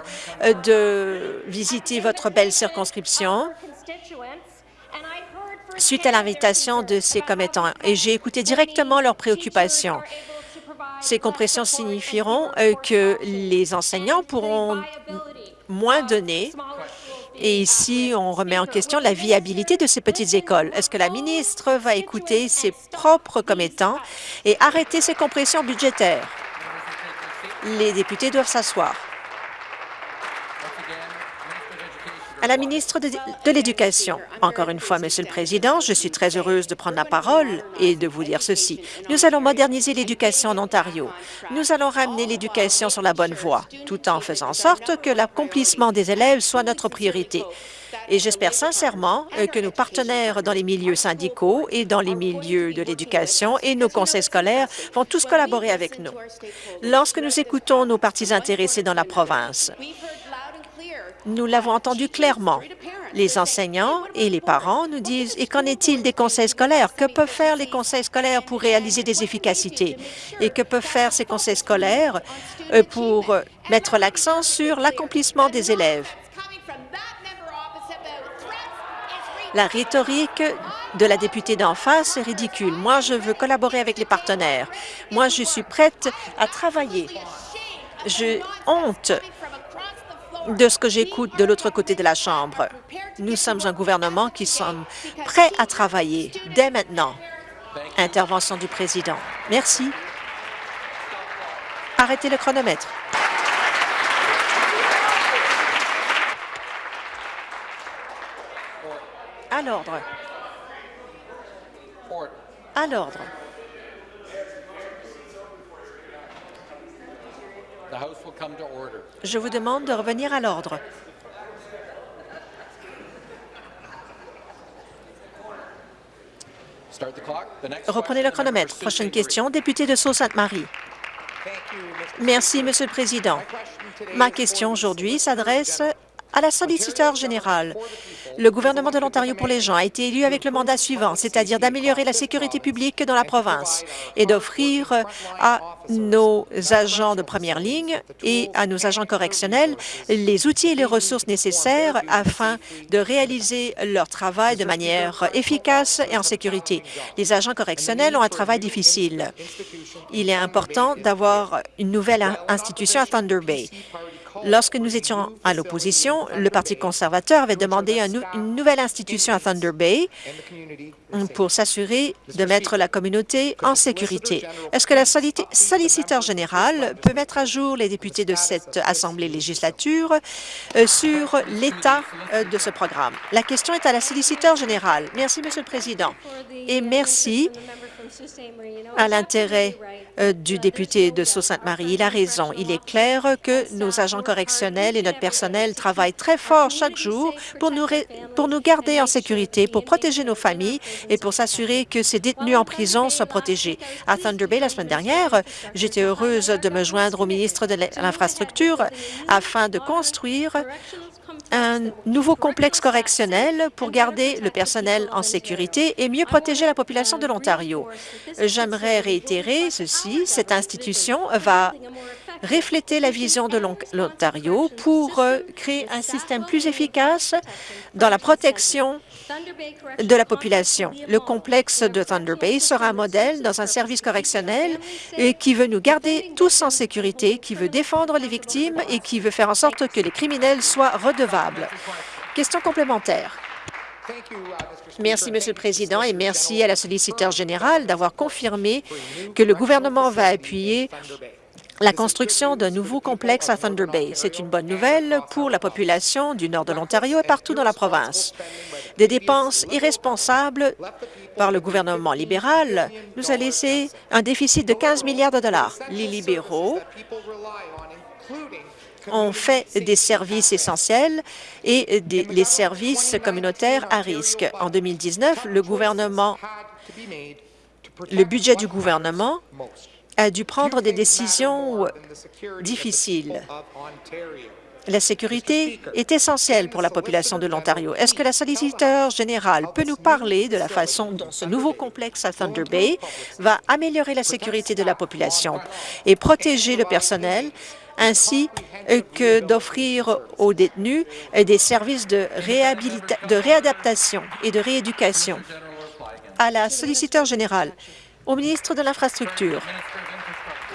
euh, de visiter votre belle circonscription suite à l'invitation de ces commettants et j'ai écouté directement leurs préoccupations. Ces compressions signifieront euh, que les enseignants pourront moins donner et ici, on remet en question la viabilité de ces petites écoles. Est-ce que la ministre va écouter ses propres commettants et arrêter ces compressions budgétaires? Les députés doivent s'asseoir. À la ministre de, l'Éducation, encore une fois, Monsieur le Président, je suis très heureuse de prendre la parole et de vous dire ceci. Nous allons moderniser l'éducation en Ontario. Nous allons ramener l'éducation sur la bonne voie, tout en faisant en sorte que l'accomplissement des élèves soit notre priorité. Et j'espère sincèrement euh, que nos partenaires dans les milieux syndicaux et dans les milieux de l'éducation et nos conseils scolaires vont tous collaborer avec nous. Lorsque nous écoutons nos partis intéressés dans la province, nous l'avons entendu clairement. Les enseignants et les parents nous disent « Et qu'en est-il des conseils scolaires? Que peuvent faire les conseils scolaires pour réaliser des efficacités? Et que peuvent faire ces conseils scolaires euh, pour mettre l'accent sur l'accomplissement des élèves? » La rhétorique de la députée d'en face est ridicule. Moi, je veux collaborer avec les partenaires. Moi, je suis prête à travailler. J'ai honte de ce que j'écoute de l'autre côté de la Chambre. Nous sommes un gouvernement qui sommes prêts à travailler dès maintenant. Intervention du président. Merci. Arrêtez le chronomètre. À l'ordre. À l'ordre. Je vous demande de revenir à l'ordre. Reprenez le chronomètre. Prochaine question, député de Sault-Sainte-Marie. Merci, Monsieur le Président. Ma question aujourd'hui s'adresse à la solliciteur générale. Le gouvernement de l'Ontario pour les gens a été élu avec le mandat suivant, c'est-à-dire d'améliorer la sécurité publique dans la province et d'offrir à nos agents de première ligne et à nos agents correctionnels les outils et les ressources nécessaires afin de réaliser leur travail de manière efficace et en sécurité. Les agents correctionnels ont un travail difficile. Il est important d'avoir une nouvelle institution à Thunder Bay. Lorsque nous étions à l'opposition, le Parti conservateur avait demandé une nouvelle institution à Thunder Bay pour s'assurer de mettre la communauté en sécurité. Est-ce que la solliciteur générale peut mettre à jour les députés de cette Assemblée législature euh, sur l'état euh, de ce programme? La question est à la solliciteur générale. Merci, Monsieur le Président. Et merci à l'intérêt euh, du député de Sault-Sainte-Marie. Il a raison. Il est clair que nos agents correctionnels et notre personnel travaillent très fort chaque jour pour nous, pour nous garder en sécurité, pour protéger nos familles et pour s'assurer que ces détenus en prison soient protégés. À Thunder Bay, la semaine dernière, j'étais heureuse de me joindre au ministre de l'Infrastructure afin de construire un nouveau complexe correctionnel pour garder le personnel en sécurité et mieux protéger la population de l'Ontario. J'aimerais réitérer ceci. Cette institution va refléter la vision de l'Ontario pour euh, créer un système plus efficace dans la protection de la population. Le complexe de Thunder Bay sera un modèle dans un service correctionnel et qui veut nous garder tous en sécurité, qui veut défendre les victimes et qui veut faire en sorte que les criminels soient redevables. Question complémentaire. Merci, Monsieur le Président, et merci à la solliciteur générale d'avoir confirmé que le gouvernement va appuyer la construction d'un nouveau complexe à Thunder Bay. C'est une bonne nouvelle pour la population du nord de l'Ontario et partout dans la province. Des dépenses irresponsables par le gouvernement libéral nous a laissé un déficit de 15 milliards de dollars. Les libéraux ont fait des services essentiels et les services communautaires à risque. En 2019, le gouvernement, le budget du gouvernement a dû prendre des décisions difficiles. La sécurité est essentielle pour la population de l'Ontario. Est-ce que la solliciteur générale peut nous parler de la façon dont ce nouveau complexe à Thunder Bay va améliorer la sécurité de la population et protéger le personnel ainsi que d'offrir aux détenus des services de, de réadaptation et de rééducation? À la solliciteur générale, au ministre de l'Infrastructure.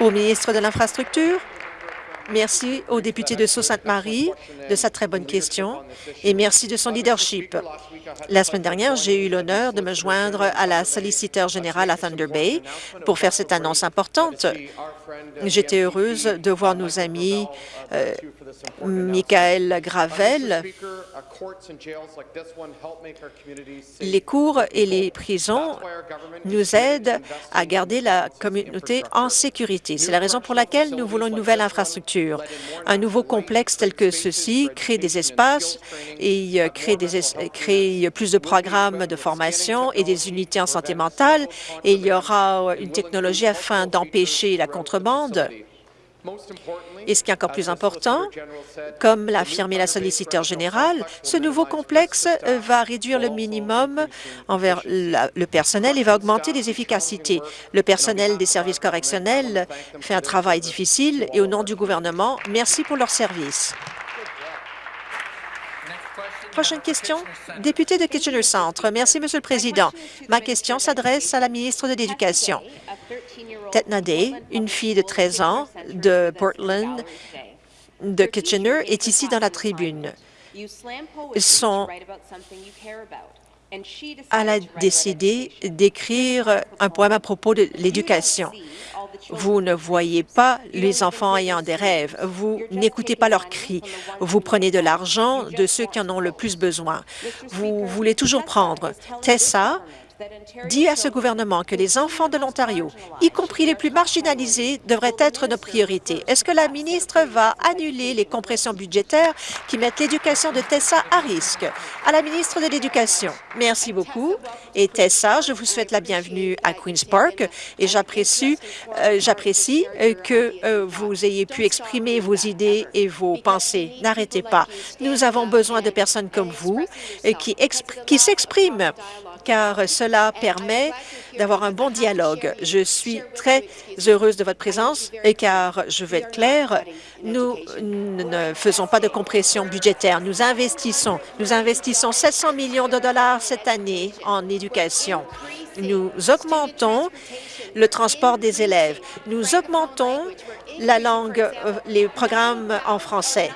Au ministre de l'Infrastructure, merci au député de Sault-Sainte-Marie de sa très bonne question et merci de son leadership. La semaine dernière, j'ai eu l'honneur de me joindre à la solliciteur générale à Thunder Bay pour faire cette annonce importante. J'étais heureuse de voir nos amis euh, Michael Gravel. Les cours et les prisons nous aident à garder la communauté en sécurité. C'est la raison pour laquelle nous voulons une nouvelle infrastructure. Un nouveau complexe tel que ceci crée des espaces et crée, crée plus de programmes de formation et des unités en santé mentale et il y aura une technologie afin d'empêcher la contrebande. Et ce qui est encore plus important, comme l'a affirmé la solliciteur générale, ce nouveau complexe euh, va réduire le minimum envers le personnel et va augmenter les efficacités. Le personnel des services correctionnels fait un travail difficile et au nom du gouvernement, merci pour leur service. Prochaine question, député de Kitchener Centre. Merci, Monsieur le Président. Ma question s'adresse à la ministre de l'Éducation. Tetna Day, une fille de 13 ans de Portland, de Kitchener, est ici dans la tribune. Son elle a décidé d'écrire un poème à propos de l'éducation. Vous ne voyez pas les enfants ayant des rêves. Vous n'écoutez pas leurs cris. Vous prenez de l'argent de ceux qui en ont le plus besoin. Vous voulez toujours prendre. Tessa dit à ce gouvernement que les enfants de l'Ontario, y compris les plus marginalisés, devraient être nos priorités. Est-ce que la ministre va annuler les compressions budgétaires qui mettent l'éducation de Tessa à risque? À la ministre de l'Éducation, merci beaucoup. Et Tessa, je vous souhaite la bienvenue à Queen's Park et j'apprécie euh, euh, que euh, vous ayez pu exprimer vos idées et vos pensées. N'arrêtez pas. Nous avons besoin de personnes comme vous qui s'expriment car cela permet d'avoir un bon dialogue. Je suis très heureuse de votre présence et car, je vais être claire, nous ne faisons pas de compression budgétaire. Nous investissons. Nous investissons 700 millions de dollars cette année en éducation. Nous augmentons le transport des élèves. Nous augmentons la langue, euh, les programmes en français.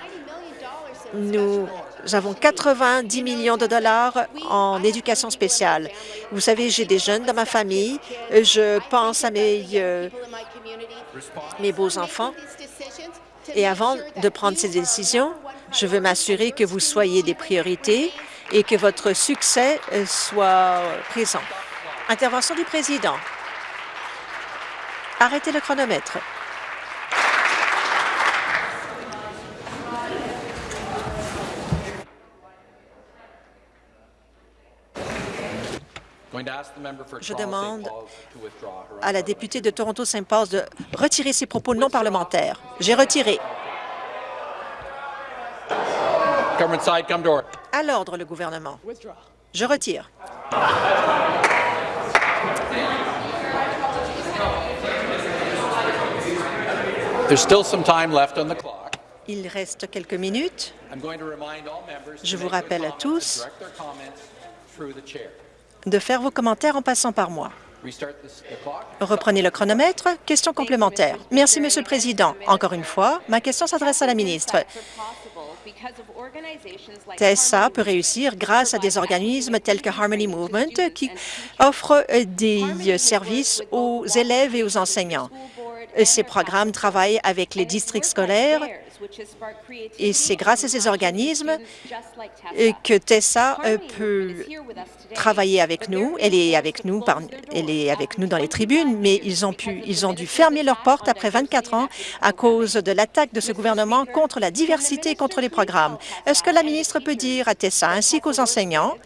Nous nous avons 90 millions de dollars en éducation spéciale. Vous savez, j'ai des jeunes dans ma famille. Je pense à mes, euh, mes beaux-enfants. Et avant de prendre ces décisions, je veux m'assurer que vous soyez des priorités et que votre succès euh, soit présent. Intervention du président. Arrêtez le chronomètre. Je demande à la députée de Toronto-Saint-Paul de retirer ses propos non parlementaires. J'ai retiré. À l'ordre, le gouvernement. Je retire. Il reste quelques minutes. Je vous rappelle à tous de faire vos commentaires en passant par moi. Reprenez le chronomètre. Question complémentaire. Merci, Monsieur le Président. Encore une fois, ma question s'adresse à la ministre. TESA peut réussir grâce à des organismes tels que Harmony Movement qui offrent des services aux élèves et aux enseignants. Ces programmes travaillent avec les districts scolaires et c'est grâce à ces organismes que Tessa euh, peut travailler avec nous. Elle est avec nous, elle est avec nous dans les tribunes, mais ils ont, pu, ils ont dû fermer leurs portes après 24 ans à cause de l'attaque de ce gouvernement contre la diversité et contre les programmes. Est-ce que la ministre peut dire à Tessa ainsi qu'aux enseignants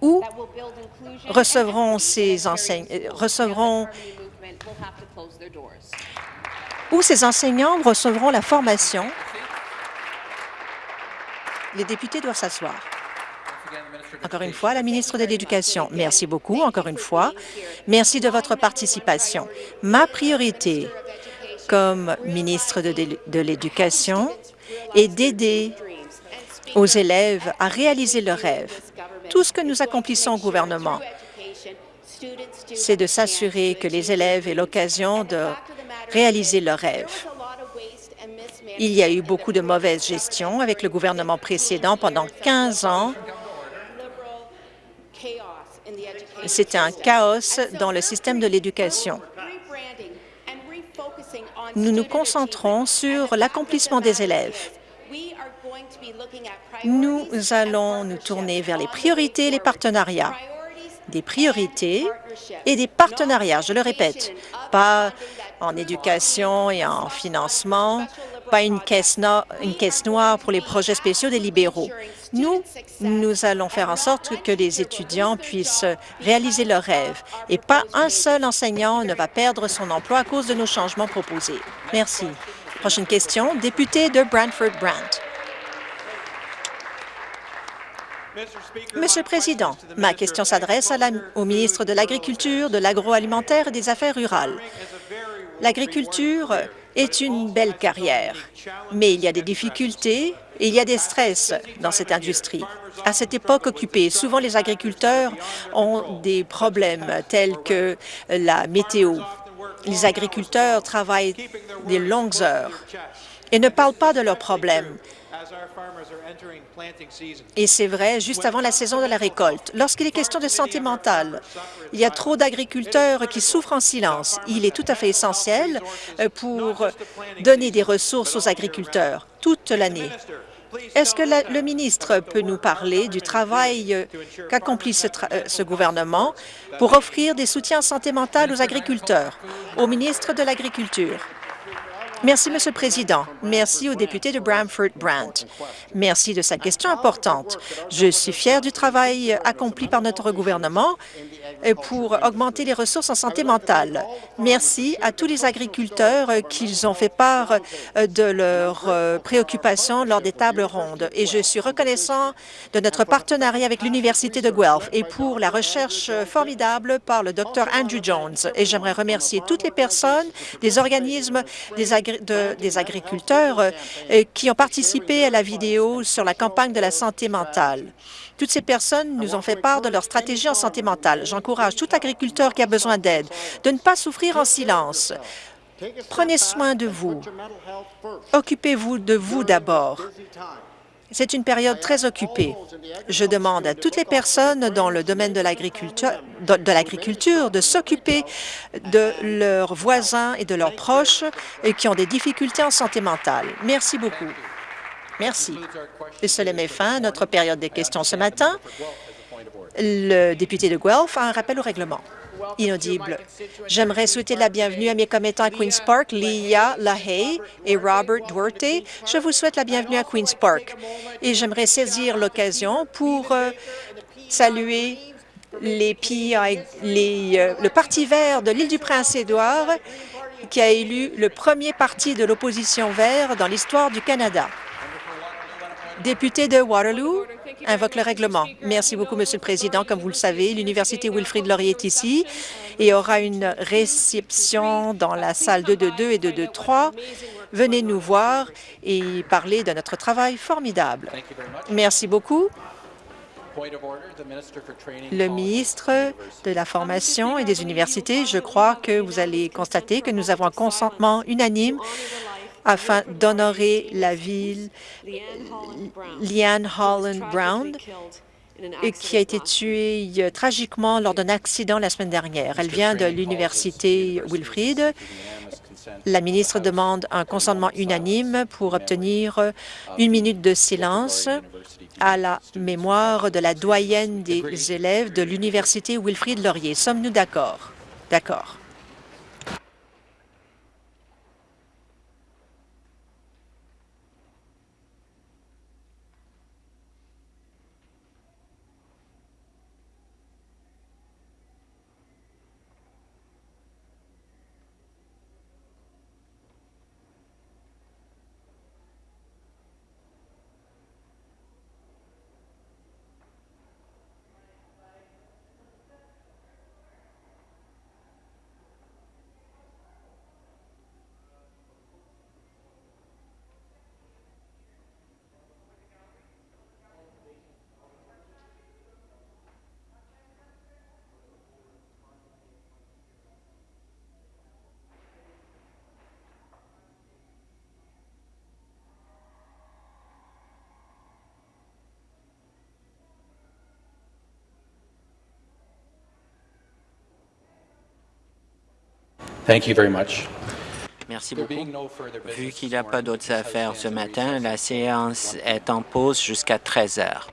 où recevront ces enseignants, recevront où ces enseignants recevront la formation. Les députés doivent s'asseoir. Encore une fois, la ministre de l'Éducation, merci beaucoup, encore une fois. Merci de votre participation. Ma priorité comme ministre de l'Éducation est d'aider aux élèves à réaliser leurs rêves. Tout ce que nous accomplissons au gouvernement, c'est de s'assurer que les élèves aient l'occasion de réaliser leurs rêves. Il y a eu beaucoup de mauvaise gestion avec le gouvernement précédent pendant 15 ans. C'était un chaos dans le système de l'éducation. Nous nous concentrons sur l'accomplissement des élèves. Nous allons nous tourner vers les priorités et les partenariats des priorités et des partenariats, je le répète, en éducation et en financement, pas une caisse, noire pour les projets spéciaux des libéraux. Nous, nous allons faire en sorte que les étudiants puissent réaliser leurs rêves et pas un seul enseignant ne va perdre son emploi à cause de nos changements proposés. Merci. Prochaine question, député de Brantford-Brant. Monsieur le Président, ma question s'adresse au ministre de l'Agriculture, de l'Agroalimentaire et des Affaires rurales. L'agriculture est une belle carrière, mais il y a des difficultés et il y a des stress dans cette industrie. À cette époque occupée, souvent les agriculteurs ont des problèmes tels que la météo. Les agriculteurs travaillent des longues heures et ne parlent pas de leurs problèmes. Et c'est vrai juste avant la saison de la récolte. Lorsqu'il est question de santé mentale, il y a trop d'agriculteurs qui souffrent en silence. Il est tout à fait essentiel euh, pour donner des ressources aux agriculteurs toute l'année. Est-ce que le ministre peut nous parler du travail euh, qu'accomplit ce, euh, ce, gouvernement pour offrir des soutiens en santé mentale aux agriculteurs? Au ministre de l'Agriculture. Merci, Monsieur le Président. Merci au député de Bramford-Brant. Merci de sa question importante. Je suis fier du travail accompli par notre gouvernement pour augmenter les ressources en santé mentale. Merci à tous les agriculteurs qui ont fait part de leurs préoccupations lors des tables rondes. Et je suis reconnaissant de notre partenariat avec l'Université de Guelph et pour la recherche formidable par le Dr Andrew Jones. Et j'aimerais remercier toutes les personnes, des organismes, des agriculteurs euh, qui ont participé à la vidéo sur la campagne de la santé mentale. Toutes ces personnes nous ont fait part de leur stratégie en santé mentale. J'encourage tout agriculteur qui a besoin d'aide de ne pas souffrir en silence. Prenez soin de vous. Occupez-vous de vous d'abord. C'est une période très occupée. Je demande à toutes les personnes dans le domaine de l'agriculture de, s'occuper de leurs voisins et de leurs proches qui ont des difficultés en santé mentale. Merci beaucoup. Merci. Cela met fin à notre période des questions ce matin. Le député de Guelph a un rappel au règlement. Inaudible. J'aimerais souhaiter la bienvenue à mes commettants à Queen's Park, Leah Lahey et Robert Duarte. Je vous souhaite la bienvenue à Queen's Park. Et j'aimerais saisir l'occasion pour euh, saluer euh, le Parti vert de l'île du Prince-Édouard qui a élu le premier parti de l'opposition vert dans l'histoire du Canada. Député de Waterloo invoque le règlement. Merci beaucoup, Monsieur le Président. Comme vous le savez, l'Université Wilfrid Laurier est ici et aura une réception dans la salle 222 et 223. Venez nous voir et parler de notre travail formidable. Merci beaucoup. Le ministre de la Formation et des universités, je crois que vous allez constater que nous avons un consentement unanime afin d'honorer la ville Liane Holland Brown, qui a été tuée tragiquement lors d'un accident la semaine dernière. Elle vient de l'Université Wilfrid. La ministre demande un consentement unanime pour obtenir une minute de silence à la mémoire de la doyenne des élèves de l'Université Wilfrid Laurier. Sommes-nous d'accord? D'accord. Merci beaucoup. Vu qu'il n'y a pas d'autres affaires ce matin, la séance est en pause jusqu'à 13 heures.